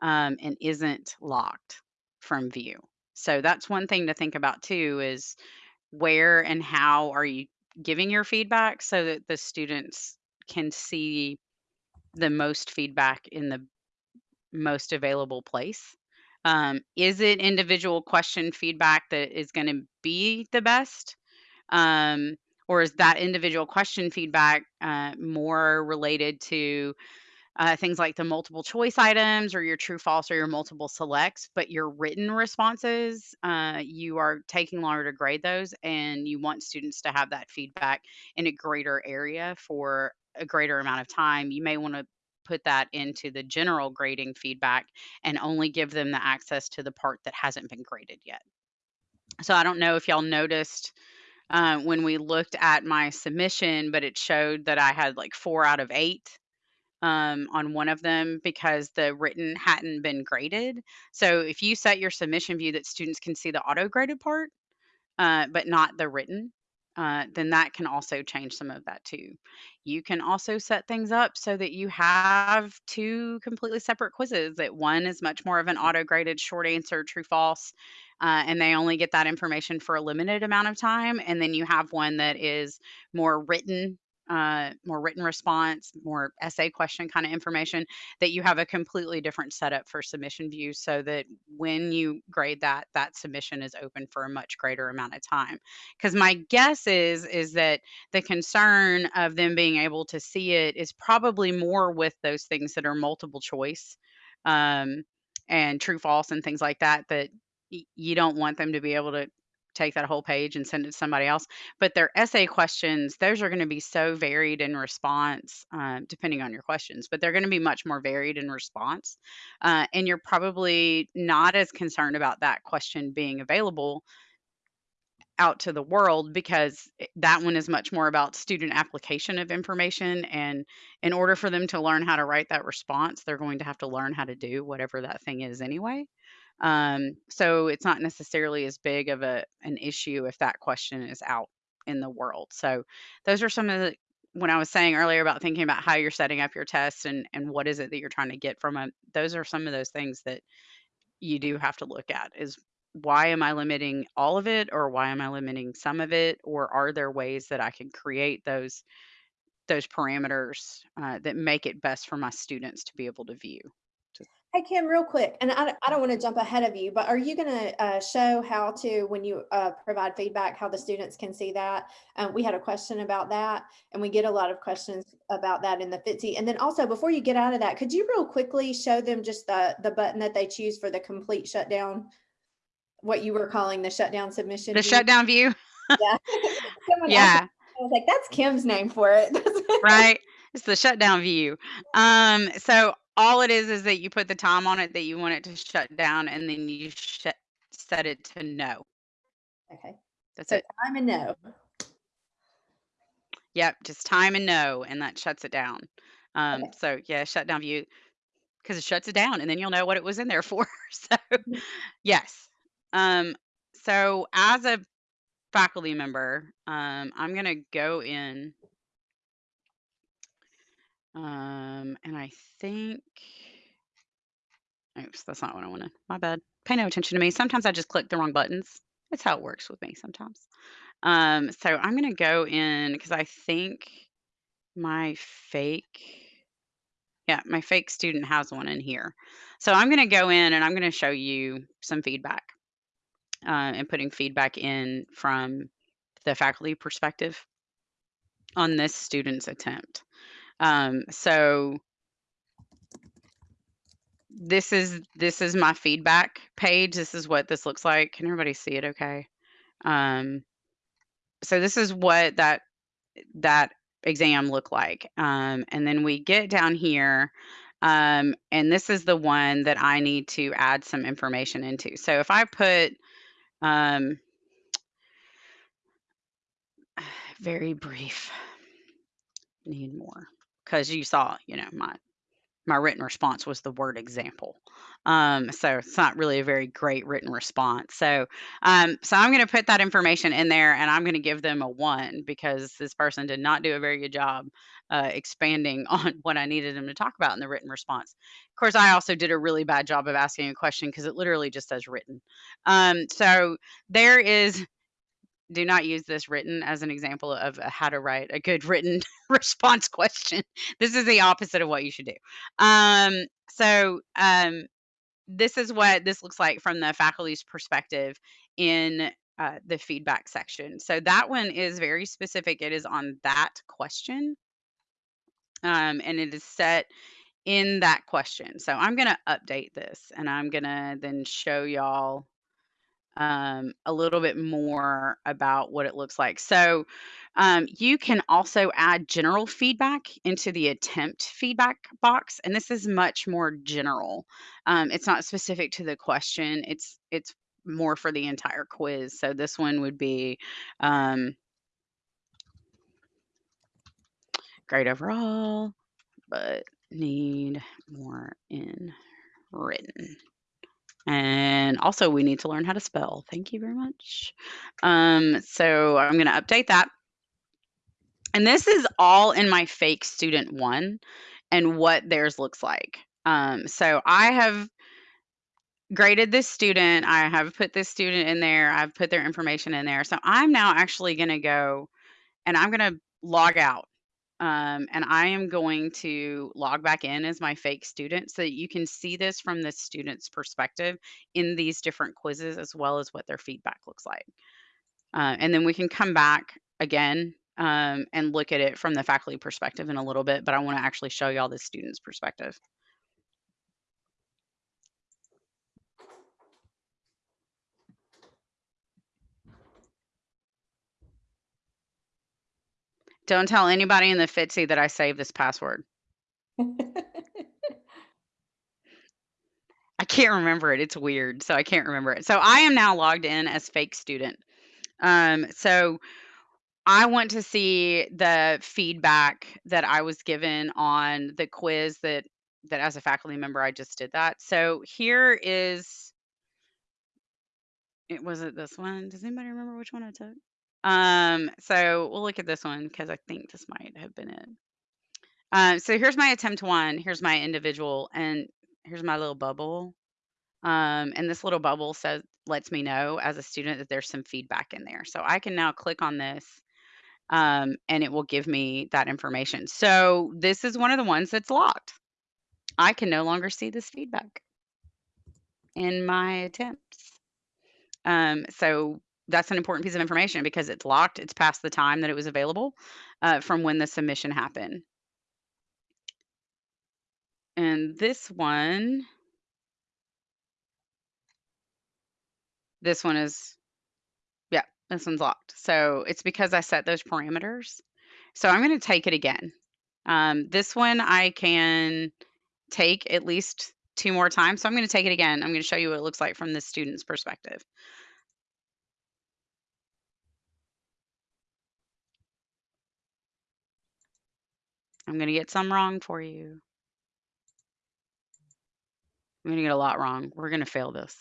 um, and isn't locked from view. So that's one thing to think about too is where and how are you giving your feedback so that the students can see the most feedback in the most available place. Um, is it individual question feedback that is going to be the best? Um, or is that individual question feedback uh, more related to uh, things like the multiple choice items or your true false or your multiple selects but your written responses uh, you are taking longer to grade those and you want students to have that feedback in a greater area for a greater amount of time you may want to put that into the general grading feedback and only give them the access to the part that hasn't been graded yet so i don't know if y'all noticed uh, when we looked at my submission but it showed that i had like four out of eight um, on one of them because the written hadn't been graded. So if you set your submission view that students can see the auto graded part, uh, but not the written, uh, then that can also change some of that too. You can also set things up so that you have two completely separate quizzes. That one is much more of an auto graded short answer, true false, uh, and they only get that information for a limited amount of time. And then you have one that is more written uh, more written response, more essay question kind of information, that you have a completely different setup for submission views so that when you grade that, that submission is open for a much greater amount of time. Because my guess is, is that the concern of them being able to see it is probably more with those things that are multiple choice um, and true false and things like that, that you don't want them to be able to take that whole page and send it to somebody else. But their essay questions, those are going to be so varied in response, um, depending on your questions, but they're going to be much more varied in response. Uh, and you're probably not as concerned about that question being available out to the world because that one is much more about student application of information and in order for them to learn how to write that response they're going to have to learn how to do whatever that thing is anyway um, so it's not necessarily as big of a an issue if that question is out in the world. So those are some of the when I was saying earlier about thinking about how you're setting up your tests and and what is it that you're trying to get from them. Those are some of those things that you do have to look at is why am I limiting all of it or why am I limiting some of it or are there ways that I can create those those parameters uh, that make it best for my students to be able to view. Hey, Kim, real quick, and I, don't- I don't want to jump ahead of you, but are you going to uh, show how to, when you uh, provide feedback, how the students can see that? Um, we had a question about that, and we get a lot of questions about that in the FITC. And then also, before you get out of that, could you real quickly show them just the, the button that they choose for the complete shutdown? What you were calling the shutdown submission? The view? shutdown view, Yeah. Yeah. I was like, that's Kim's name for it. right? It's the shutdown view. Um, so all it is is that you put the time on it that you want it to shut down, and then you shut set it to no. Okay, That's so it. time and no. Yep, just time and no, and that shuts it down. Um, Okay. so yeah, shutdown view because it shuts it down, and then you'll know what it was in there for. so Mhm. yes. Um, so as a faculty member, um, I'm gonna go in. Um, and I think, oops, that's not what I wanted. My bad. Pay no attention to me. Sometimes I just click the wrong buttons. That's how it works with me sometimes. Um, so I'm going to go in because I think my fake, yeah, my fake student has one in here. So I'm going to go in and I'm going to show you some feedback uh, and putting feedback in from the faculty perspective on this student's attempt. Um, so this is this is my feedback page. This is what this looks like. Can everybody see it okay? Um, so this is what that that exam looked like. Um, and then we get down here, um, and this is the one that I need to add some information into. So if I put um, very brief, need more, because you saw, you know, my my written response was the word example. Um, so it's not really a very great written response. So, um, so I'm going to put that information in there and I'm going to give them a one because this person did not do a very good job uh, expanding on what I needed them to talk about in the written response. Of course, I also did a really bad job of asking a question because it literally just says written. Um, so there is do not use this written as an example of how to write a good written response question. This is the opposite of what you should do. Um, so um, this is what this looks like from the faculty's perspective in uh, the feedback section. So that one is very specific. It is on that question. Um, and it is set in that question. So I'm going to update this and I'm going to then show y'all um, a little bit more about what it looks like. So um, you can also add general feedback into the attempt feedback box, and this is much more general. Um, it's not specific to the question. It's it's more for the entire quiz. So this one would be um, great overall, but need more in written. And also we need to learn how to spell. Thank you very much. Um, so I'm going to update that. And this is all in my fake student one and what theirs looks like. Um, so I have graded this student. I have put this student in there. I've put their information in there. So I'm now actually going to go and I'm going to log out um, and I am going to log back in as my fake student so that you can see this from the student's perspective in these different quizzes as well as what their feedback looks like. Uh, and then we can come back again um, and look at it from the faculty perspective in a little bit, but I want to actually show y'all the student's perspective. Don't tell anybody in the FITC that I saved this password. I can't remember it. It's weird. So I can't remember it. So I am now logged in as fake student. Um, so I want to see the feedback that I was given on the quiz that that as a faculty member I just did that. So here is it was it this one? Does anybody remember which one I took? Um, so we'll look at this one because I think this might have been it. Uh, so here's my attempt one. Here's my individual, and here's my little bubble. Um, and this little bubble says lets me know as a student that there's some feedback in there. So I can now click on this, um, and it will give me that information. So this is one of the ones that's locked. I can no longer see this feedback in my attempts. Um, so that's an important piece of information because it's locked. It's past the time that it was available uh, from when the submission happened. And this one, this one is, yeah, this one's locked. So it's because I set those parameters. So I'm going to take it again. Um, this one I can take at least two more times. So I'm going to take it again. I'm going to show you what it looks like from the student's perspective. I'm going to get some wrong for you. I'm going to get a lot wrong. We're going to fail this.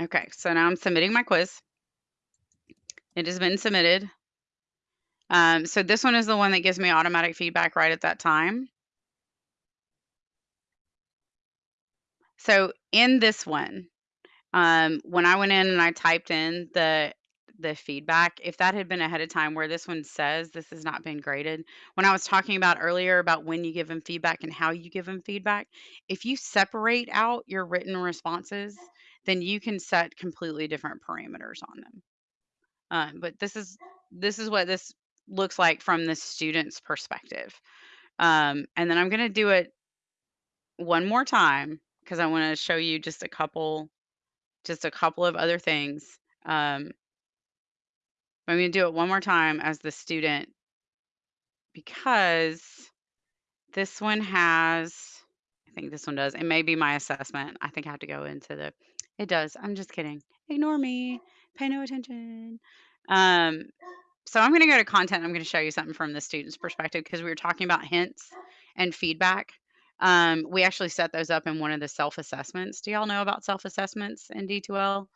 Okay, so now I'm submitting my quiz. It has been submitted. Um, so this one is the one that gives me automatic feedback right at that time. So in this one, um, when I went in and I typed in the the feedback, if that had been ahead of time where this one says this has not been graded, when I was talking about earlier about when you give them feedback and how you give them feedback, if you separate out your written responses, then you can set completely different parameters on them. Um, but this is this is what this looks like from the student's perspective. Um, and then I'm going to do it one more time because I want to show you just a couple just a couple of other things. Um, I'm going to do it one more time as the student because this one has, I think this one does. It may be my assessment. I think I have to go into the, it does. I'm just kidding. Ignore me. Pay no attention. Um, so I'm going to go to content. I'm going to show you something from the student's perspective because we were talking about hints and feedback. Um, we actually set those up in one of the self-assessments. Do y'all know about self-assessments in D2L?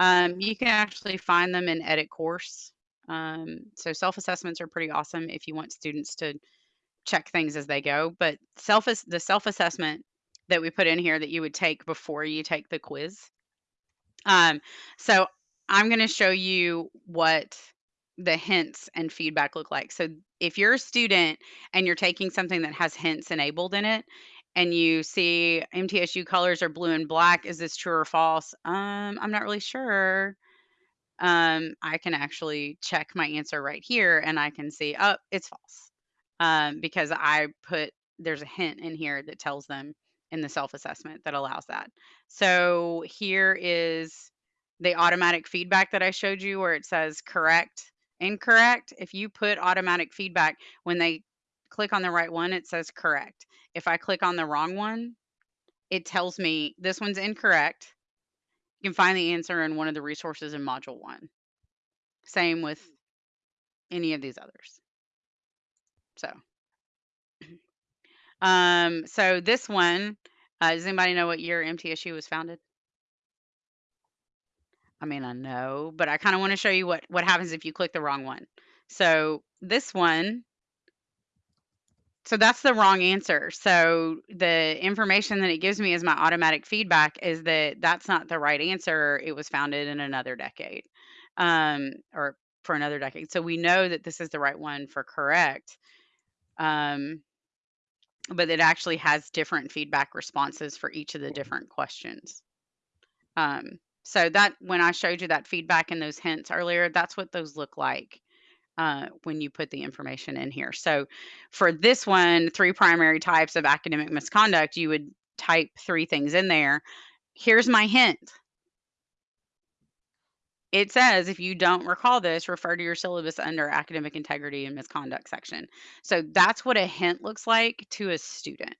Um, you can actually find them in edit course. Um, so self-assessments are pretty awesome if you want students to check things as they go. But self the self-assessment that we put in here that you would take before you take the quiz. Um, so I'm going to show you what the hints and feedback look like. So if you're a student and you're taking something that has hints enabled in it and you see MTSU colors are blue and black, is this true or false? Um, I'm not really sure. Um, I can actually check my answer right here and I can see, oh, it's false. Um, because I put, there's a hint in here that tells them in the self-assessment that allows that. So here is the automatic feedback that I showed you where it says correct, incorrect. If you put automatic feedback, when they click on the right one, it says correct. If I click on the wrong one, it tells me this one's incorrect. You can find the answer in one of the resources in module one. Same with any of these others. So, um, so this one, uh, does anybody know what year MTSU was founded? I mean, I know, but I kind of want to show you what what happens if you click the wrong one. So this one, so that's the wrong answer. So the information that it gives me as my automatic feedback is that that's not the right answer. It was founded in another decade, um, or for another decade. So we know that this is the right one for correct. Um, but it actually has different feedback responses for each of the different questions. Um, so that when I showed you that feedback and those hints earlier, that's what those look like uh, when you put the information in here. So for this one, three primary types of academic misconduct, you would type three things in there. Here's my hint. It says if you don't recall this, refer to your syllabus under academic integrity and misconduct section. So that's what a hint looks like to a student.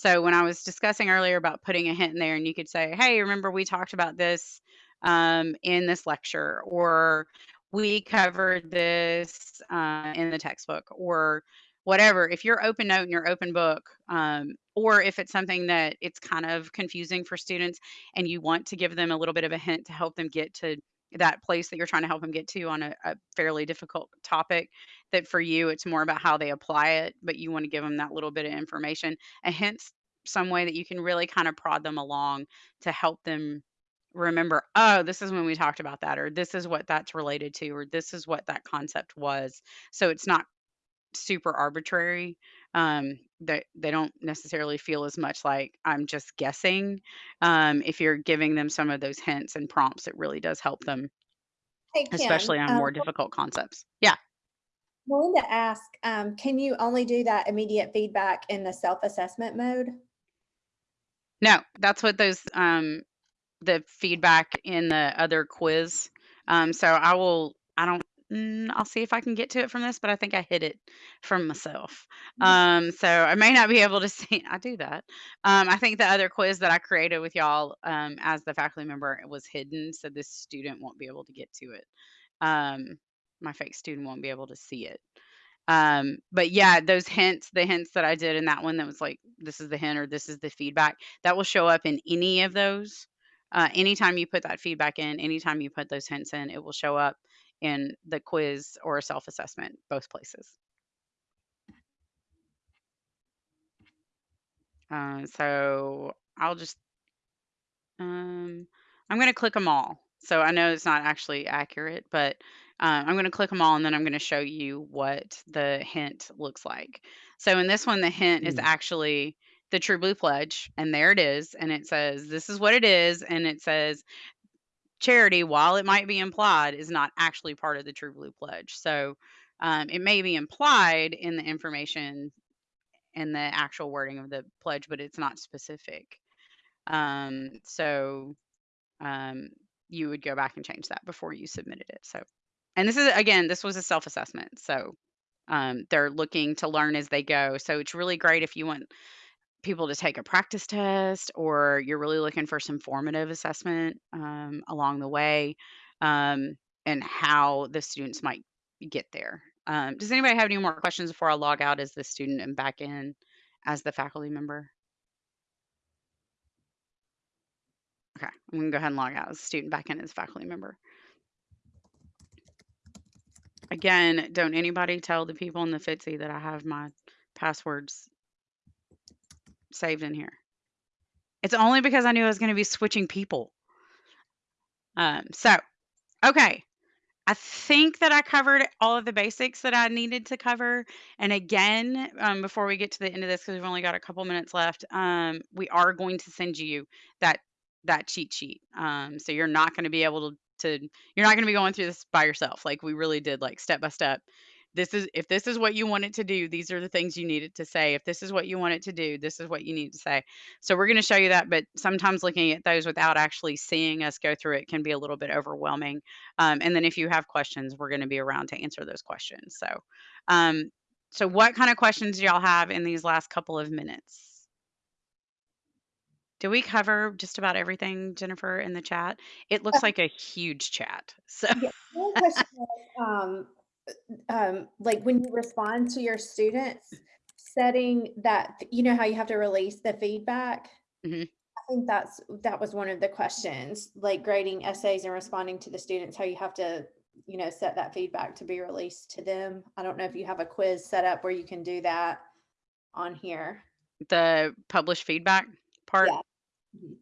So when I was discussing earlier about putting a hint in there and you could say, hey, remember we talked about this um, in this lecture or we covered this uh, in the textbook or whatever. If you're open note and you're open book, um, or if it's something that it's kind of confusing for students and you want to give them a little bit of a hint to help them get to that place that you're trying to help them get to on a, a fairly difficult topic that for you it's more about how they apply it but you want to give them that little bit of information a hint some way that you can really kind of prod them along to help them remember oh this is when we talked about that or this is what that's related to or this is what that concept was. So it's not super arbitrary um that they don't necessarily feel as much like i'm just guessing um if you're giving them some of those hints and prompts it really does help them Hey, Kim, especially on um, more difficult concepts yeah Melinda asked, um, can you only do that immediate feedback in the self-assessment mode? No, that's what those um the feedback in the other quiz. Um so I will mm, I'll see if I can get to it from this, but I think I hid it from myself. Um so I may not be able to see I do that. Um I think the other quiz that I created with y'all um as the faculty member was hidden so this student won't be able to get to it. Um my fake student won't be able to see it. Um, but yeah, those hints, the hints that I did in that one that was like, this is the hint or this is the feedback, that will show up in any of those. Uh, anytime you put that feedback in, anytime you put those hints in, it will show up in the quiz or self assessment, both places. Uh, so I'll just, um, I'm going to click them all. So I know it's not actually accurate, but uh, I'm going to click them all and then I'm going to show you what the hint looks like. So in this one, the hint is Hmm. actually the True Blue Pledge, and there it is. And it says, this is what it is. And it says, charity, while it might be implied, is not actually part of the True Blue Pledge. So um, it may be implied in the information and the actual wording of the pledge, but it's not specific. Um, so um, you would go back and change that before you submitted it. So, and this is again, this was a self assessment. So um, they're looking to learn as they go. So it's really great if you want people to take a practice test or you're really looking for some formative assessment um, along the way. um, and how the students might get there. Um, does anybody have any more questions before I log out as the student and back in as the faculty member? Okay, I'm gonna go ahead and log out as student back in as faculty member. Again, don't anybody tell the people in the FITC that I have my passwords saved in here. It's only because I knew I was going to be switching people. Um, so, okay. I think that I covered all of the basics that I needed to cover. And again, um, before we get to the end of this, because we've only got a couple minutes left, um, we are going to send you that that cheat sheet. Um, so you're not going to be able to, to you're not going to be going through this by yourself. Like we really did, like step by step. This is if this is what you want it to do, these are the things you need it to say. If this is what you want it to do, this is what you need to say. So we're going to show you that, but sometimes looking at those without actually seeing us go through it can be a little bit overwhelming. Um, and then if you have questions, we're going to be around to answer those questions. So, um, so what kind of questions do y'all have in these last couple of minutes? Did we cover just about everything, Jennifer, in the chat? It looks like a huge chat. So Yeah, One question was, um, um, like when you respond to your students, setting that, you know how you have to release the feedback? Mhm. I think that's, that was one of the questions, like grading essays and responding to the students, how you have to, you know, set that feedback to be released to them. I don't know if you have a quiz set up where you can do that on here. the published feedback part. Yeah. Mhm.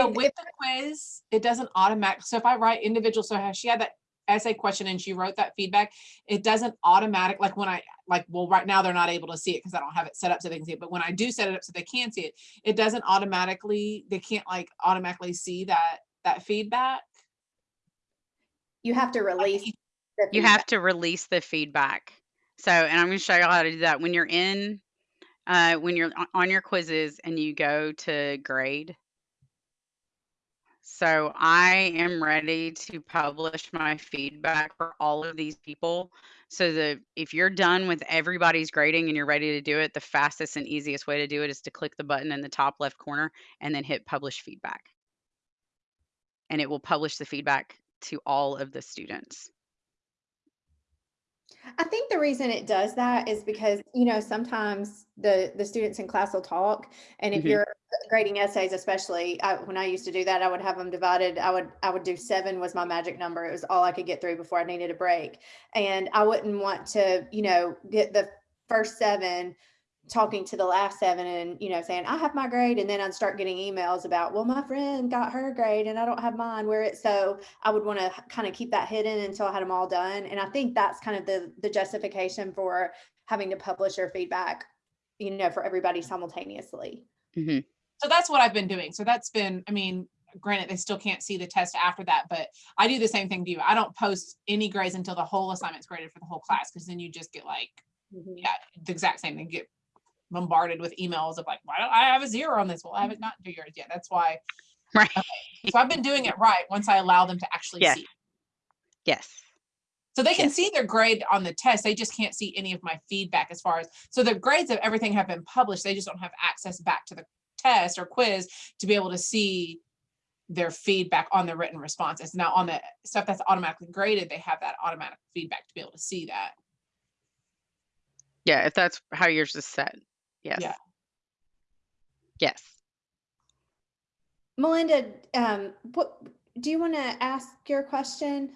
So It- with the quiz, it doesn't automatic, so if I write individual, so she had that essay question and she wrote that feedback, it doesn't automatic, like when I, like, well, right now they're not able to see it because I don't have it set up so they can see it, but when I do set it up so they can see it, it doesn't automatically, they can't like automatically see that, that feedback. You have to release. the You feedback. have to release the feedback. So, and I'm going to show you how to do that when you're in, uh, when you're on your quizzes and you go to grade. So I am ready to publish my feedback for all of these people. So that if you're done with everybody's grading and you're ready to do it, the fastest and easiest way to do it is to click the button in the top left corner and then hit publish feedback. And it will publish the feedback to all of the students. I think the reason it does that is because, you know, sometimes the, the students in class will talk. And if Mhm. you're grading essays, especially, I, when I used to do that, I would have them divided. I would, I would do seven was my magic number. It was all I could get through before I needed a break. And I wouldn't want to, you know, get the first seven talking to the last seven and, you know, saying, I have my grade. And then I'd start getting emails about, well, my friend got her grade and I don't have mine where it's so I would want to kind of keep that hidden until I had them all done. And I think that's kind of the, the justification for having to publish your feedback, you know, for everybody simultaneously. Mhm. So that's what I've been doing. So that's been, I mean, granted, they still can't see the test after that, but I do the same thing to you. I don't post any grades until the whole assignment's graded for the whole class, because then you just get like, mm-hmm. yeah, the exact same thing, get bombarded with emails of like, why don't I have a zero on this? Well, I haven't mm-hmm. gotten to yours yet. That's why. Right. So I've been doing it right once I allow them to actually Yes. see. Yes. So they can Yes. see their grade on the test. They just can't see any of my feedback as far as, so the grades of everything have been published. They just don't have access back to the test or quiz to be able to see their feedback on the written responses. Now on the stuff that's automatically graded, they have that automatic feedback to be able to see that. Yeah, if that's how yours is set. Yes. Yeah. Yes. Melinda, um, what, do you want to ask your question?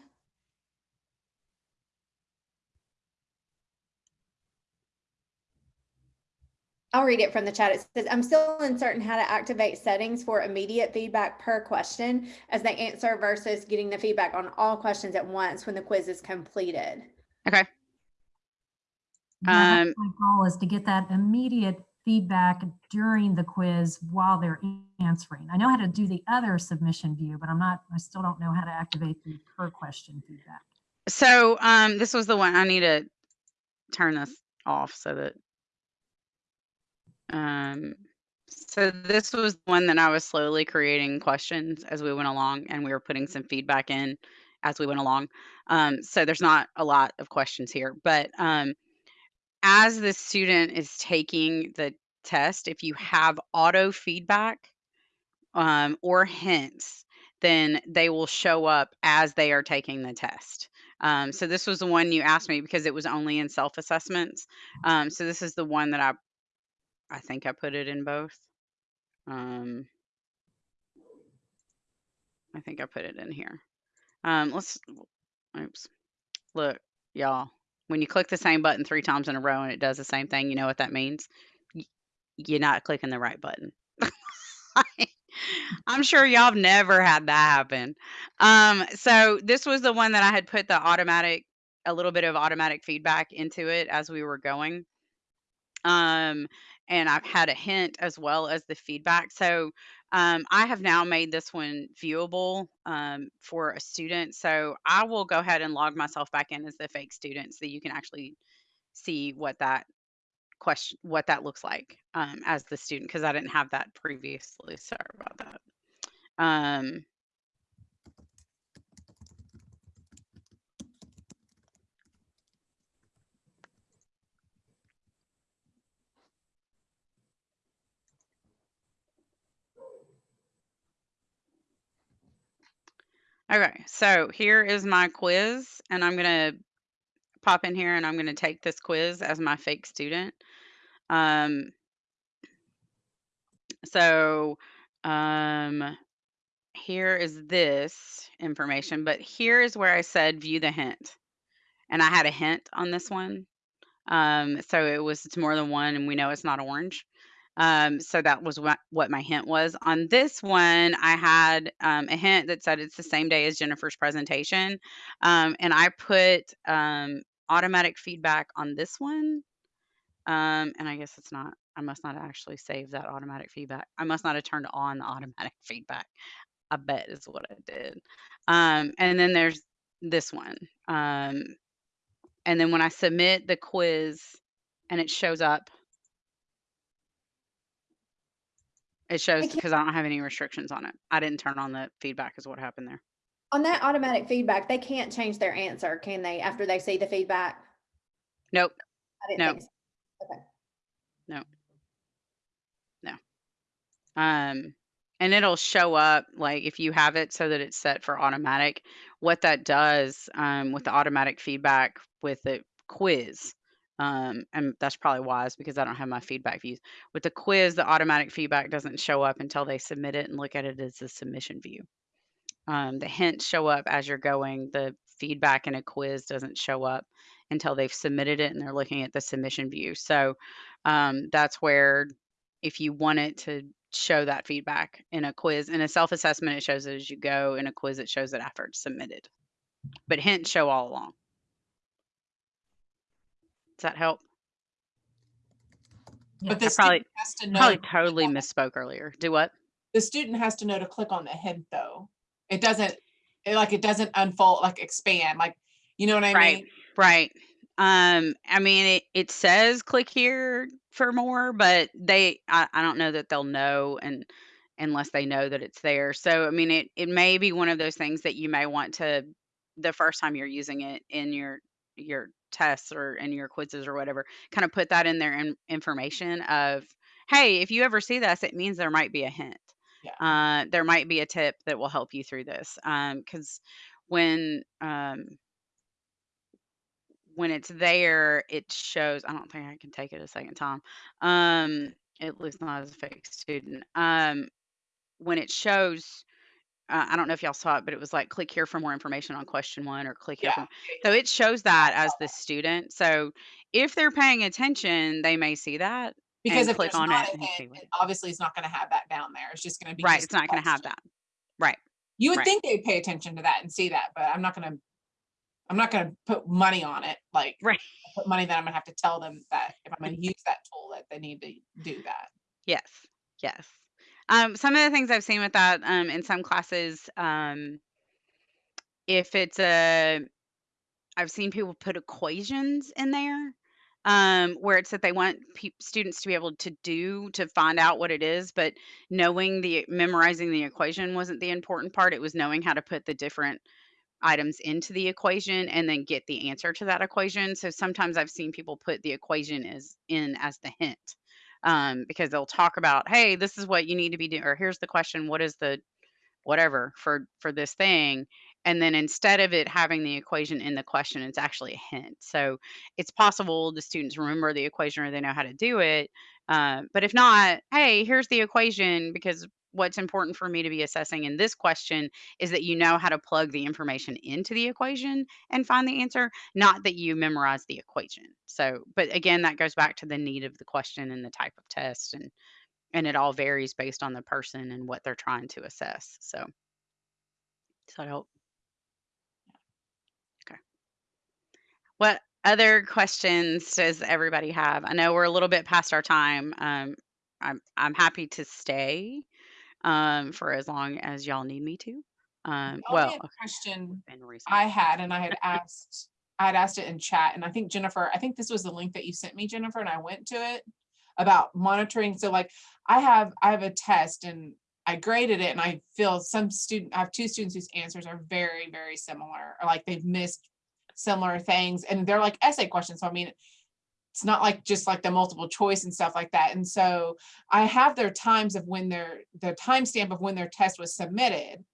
I'll read it from the chat. It says, I'm still uncertain how to activate settings for immediate feedback per question as they answer versus getting the feedback on all questions at once when the quiz is completed. Okay. Yeah, Um, My goal is to get that immediate feedback during the quiz while they're answering. I know how to do the other submission view, but I'm not, I still don't know how to activate the per question feedback. So um, this was the one I need to turn this off so that. Um, so this was one that I was slowly creating questions as we went along, and we were putting some feedback in as we went along. Um, so there's not a lot of questions here, but um, as the student is taking the test, if you have auto feedback um, or hints, then they will show up as they are taking the test. Um, so this was the one you asked me because it was only in self-assessments. Um, so this is the one that I, I think I put it in both. Um, I think I put it in here. Um, let's, oops, look, y'all, when you click the same button three times in a row and it does the same thing, you know what that means? You're not clicking the right button. I'm sure y'all have never had that happen. Um, so this was the one that I had put the automatic, a little bit of automatic feedback into it as we were going. Um, and I've had a hint as well as the feedback. So um, I have now made this one viewable um, for a student. So I will go ahead and log myself back in as the fake student so you can actually see what that question, what that looks like um, as the student, because I didn't have that previously. Sorry about that. Um, Okay, so here is my quiz, and I'm gonna pop in here and I'm gonna take this quiz as my fake student. Um, so um, here is this information, but here is where I said view the hint. And I had a hint on this one. Um, so it was it's more than one, and we know it's not orange. Um, so that was what, what my hint was. On this one, I had um, a hint that said it's the same day as Jennifer's presentation. Um, and I put um, automatic feedback on this one. Um, and I guess it's not, I must not actually save that automatic feedback. I must not have turned on the automatic feedback. I bet is what I did. Um, and then there's this one. And then when I submit the quiz and it shows up, it shows because I don't have any restrictions on it. I didn't turn on the feedback is what happened there. On that automatic feedback, they can't change their answer, can they, after they see the feedback? Nope. I didn't No. think so. Um, and it'll show up like if you have it so that it's set for automatic. What that does um, with the automatic feedback with the quiz, um, and that's probably wise because I don't have my feedback views. With the quiz, the automatic feedback doesn't show up until they submit it and look at it as a submission view. Um, the hints show up as you're going. The feedback in a quiz doesn't show up until they've submitted it and they're looking at the submission view. So um, that's where if you want it to show that feedback in a quiz. In a self-assessment, it shows it as you go. In a quiz, it shows it after it's submitted. But hints show all along. Does that help? But I probably- has to know. Probably to totally misspoke earlier. Do what? The student has to know to click on the hint though. It doesn't, it like, it doesn't unfold, like expand, like, you know what I Right. mean? Right. Um, I mean, it, it says click here for more, but they, I, I don't know that they'll know and unless they know that it's there. So, I mean, it, it may be one of those things that you may want to, the first time you're using it in your, your tests or in your quizzes or whatever, kind of put that in their in, information of, hey, if you ever see this, it means there might be a hint. Yeah. Uh, there might be a tip that will help you through this. Um, cause when, um, when it's there, it shows. I don't think I can take it a second time. Um, at least not as a fake student. Um, when it shows, uh, I don't know if y'all saw it, but it was like click here for more information on question one or click here. Yeah. For, so it shows that as the student. So if they're paying attention, they may see that. Because if click on not it hint, it obviously it's not gonna have that down there. It's just gonna be. Right. It's not going to have that. Right. You would right. think they'd pay attention to that and see that, but I'm not gonna, I'm not gonna put money on it, like. Right. Put money that I'm gonna have to tell them that if I'm gonna use that tool, that they need to do that. Yes, yes. Um, some of the things I've seen with that um, in some classes, um, if it's a, I've seen people put equations in there um, where it's that they want pe- students to be able to do to find out what it is, but knowing the memorizing the equation wasn't the important part. It was knowing how to put the different items into the equation and then get the answer to that equation. So sometimes I've seen people put the equation as in as the hint um, because they'll talk about, hey, this is what you need to be doing, or here's the question, what is the whatever for for this thing? And then instead of it having the equation in the question it's actually a hint. So it's possible the students remember the equation or they know how to do it uh, but if not hey here's the equation because what's important for me to be assessing in this question is that you know how to plug the information into the equation and find the answer not that you memorize the equation so but again that goes back to the need of the question and the type of test and and it all varies based on the person and what they're trying to assess. So, does that help? Okay. What other questions does everybody have? I know we're a little bit past our time. Um, I'm I'm happy to stay um, for as long as y'all need me to. Um, well, other question I had, and I had asked, I had asked it in chat, and I think Jennifer, I think this was the link that you sent me, Jennifer, and I went to it about monitoring. So like, I have, I have a test and I graded it and I feel some student, I have two students whose answers are very, very similar, or like they've missed similar things, and they're like essay questions. So I mean, it's not like just like the multiple choice and stuff like that. And so I have their times of when their, the timestamp of when their test was submitted.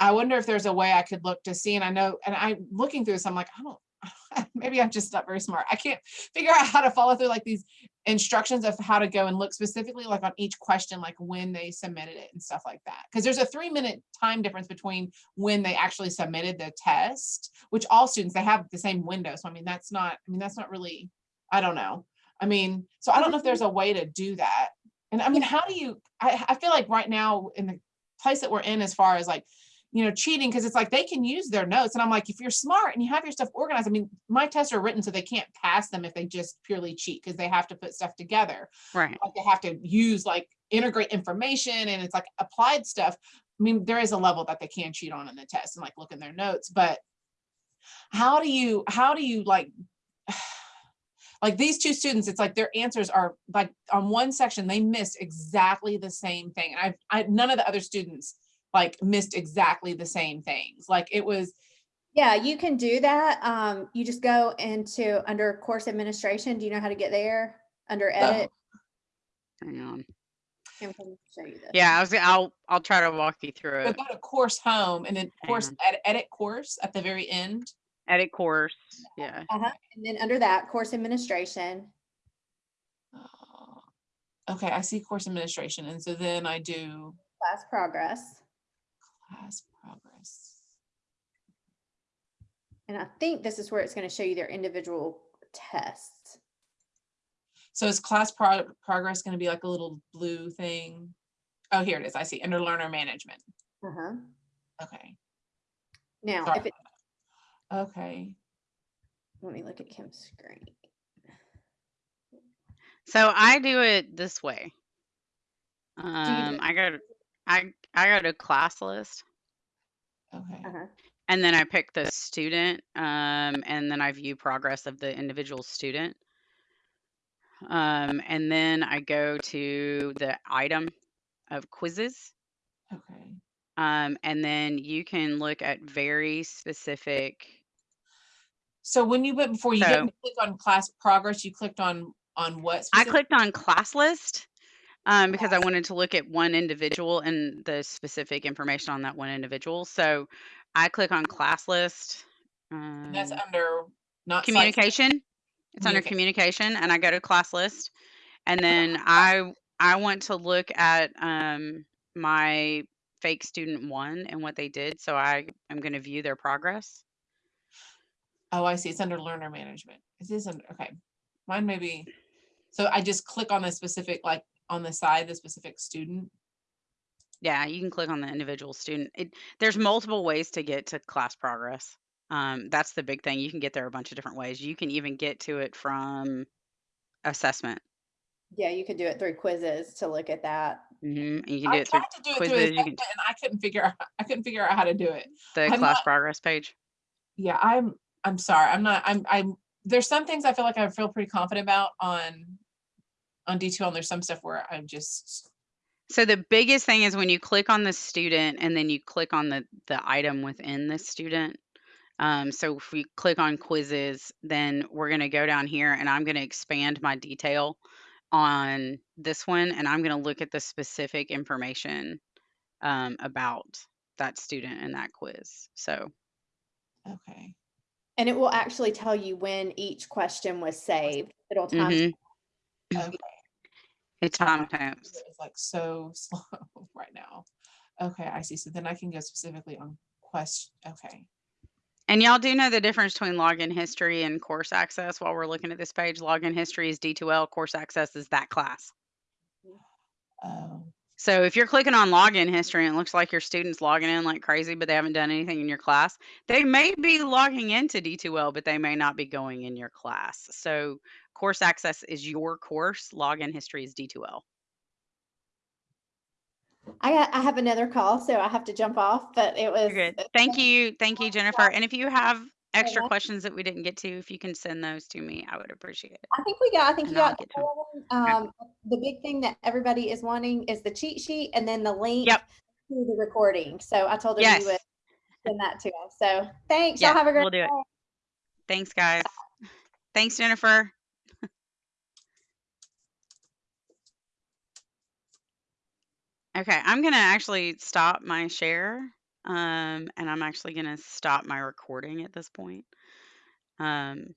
I wonder if there's a way I could look to see, and I know, and I'm looking through this, I'm like, I don't, maybe I'm just not very smart. I can't figure out how to follow through like these instructions of how to go and look specifically like on each question, like when they submitted it and stuff like that. Because there's a three minute time difference between when they actually submitted the test, which all students, they have the same window. So I mean, that's not, I mean, that's not really, I don't know. I mean, so I don't know if there's a way to do that. And I mean, how do you, I, I feel like right now in the place that we're in as far as like, you know, cheating, because it's like they can use their notes. And I'm like, if you're smart and you have your stuff organized, I mean, my tests are written so they can't pass them if they just purely cheat because they have to put stuff together. right. Like they have to use like integrate information and it's like applied stuff. I mean, there is a level that they can cheat on in the test and like look in their notes, but how do you, how do you like, like these two students, it's like their answers are like on one section, they missed exactly the same thing. And I, I, none of the other students like missed exactly the same things. Like it was, Yeah, you can do that. Um, you just go into under course administration. Do you know how to get there? Under edit. Hang on. Show you this. Yeah, I was. I'll. I'll try to walk you through so it. go to course home and then course, edit, edit course at the very end. Edit course. Yeah. Uh-huh. And then under that, course administration. Uh, Okay, I see course administration. And so then I do class progress. class progress. And I think this is where it's going to show you their individual tests. So is class pro- progress going to be like a little blue thing? Oh, here it is. I see under learner management. Uh-huh. Okay. Now, Sorry if it, about that. Okay. let me look at Kim's screen. So I do it this way. do Um, I go to I I go to class list Okay. Uh-huh. and then I pick the student um, and then I view progress of the individual student. Um, and then I go to the item of quizzes. Okay. Um, and then you can look at very specific. So when you went before, you So- didn't click on class progress, you clicked on, on what? I clicked on class list um, because I wanted to look at one individual and the specific information on that one individual. So I click on class list. and That's um, under not. communication. It's under communication, and I go to class list, and then I I want to look at um, my fake student one and what they did. So I am going to view their progress. Oh, I see. It's under learner management. It is, under okay. Mine may be, so I just click on the specific, like on the side, the specific student. Yeah, you can click on the individual student. It, there's multiple ways to get to class progress. Um, that's the big thing. You can get there a bunch of different ways. You can even get to it from assessment. Yeah, you could do it through quizzes to look at that. hmm You can do I it through tried to do it through quizzes. Assessment can and I couldn't figure out, I couldn't figure out how to do it. the I'm class not- progress page. Yeah, I'm, I'm sorry. I'm not, I'm, I'm, there's some things I feel like I feel pretty confident about on, on D2 and there's some stuff where I'm just, So the biggest thing is when you click on the student and then you click on the the item within the student. Um, so if we click on quizzes, then we're going to go down here and I'm going to expand my detail on this one and I'm going to look at the specific information um, about that student and that quiz. So Okay. And it will actually tell you when each question was saved. It'll time. mhm, Okay. it timestamps. It's like so slow right now. Okay, I see. So then I can go specifically on question. Okay. And y'all do know the difference between login history and course access while we're looking at this page. Login history is D2L, course access is that class. Um, So if you're clicking on login history and it looks like your student's logging in like crazy, but they haven't done anything in your class, they may be logging into D2L, but they may not be going in your class. So course access is your course, login history is D2L. I got, I have another call, so I have to jump off, but it was. You're good. Thank you. Thank you, Jennifer. And if you have extra much. questions that we didn't get to, if you can send those to me, I would appreciate it. I think we got, I think you I'll got. get to 'em. them. Um, the big thing that everybody is wanting is the cheat sheet and then the link. Yep. To the recording. So I told them Yes. you would send that to us. So thanks. Yeah, Y'all have a great. we'll do it. day. Thanks, guys. Thanks, Jennifer. Okay, I'm gonna actually stop my share. Um, and I'm actually gonna stop my recording at this point. Um,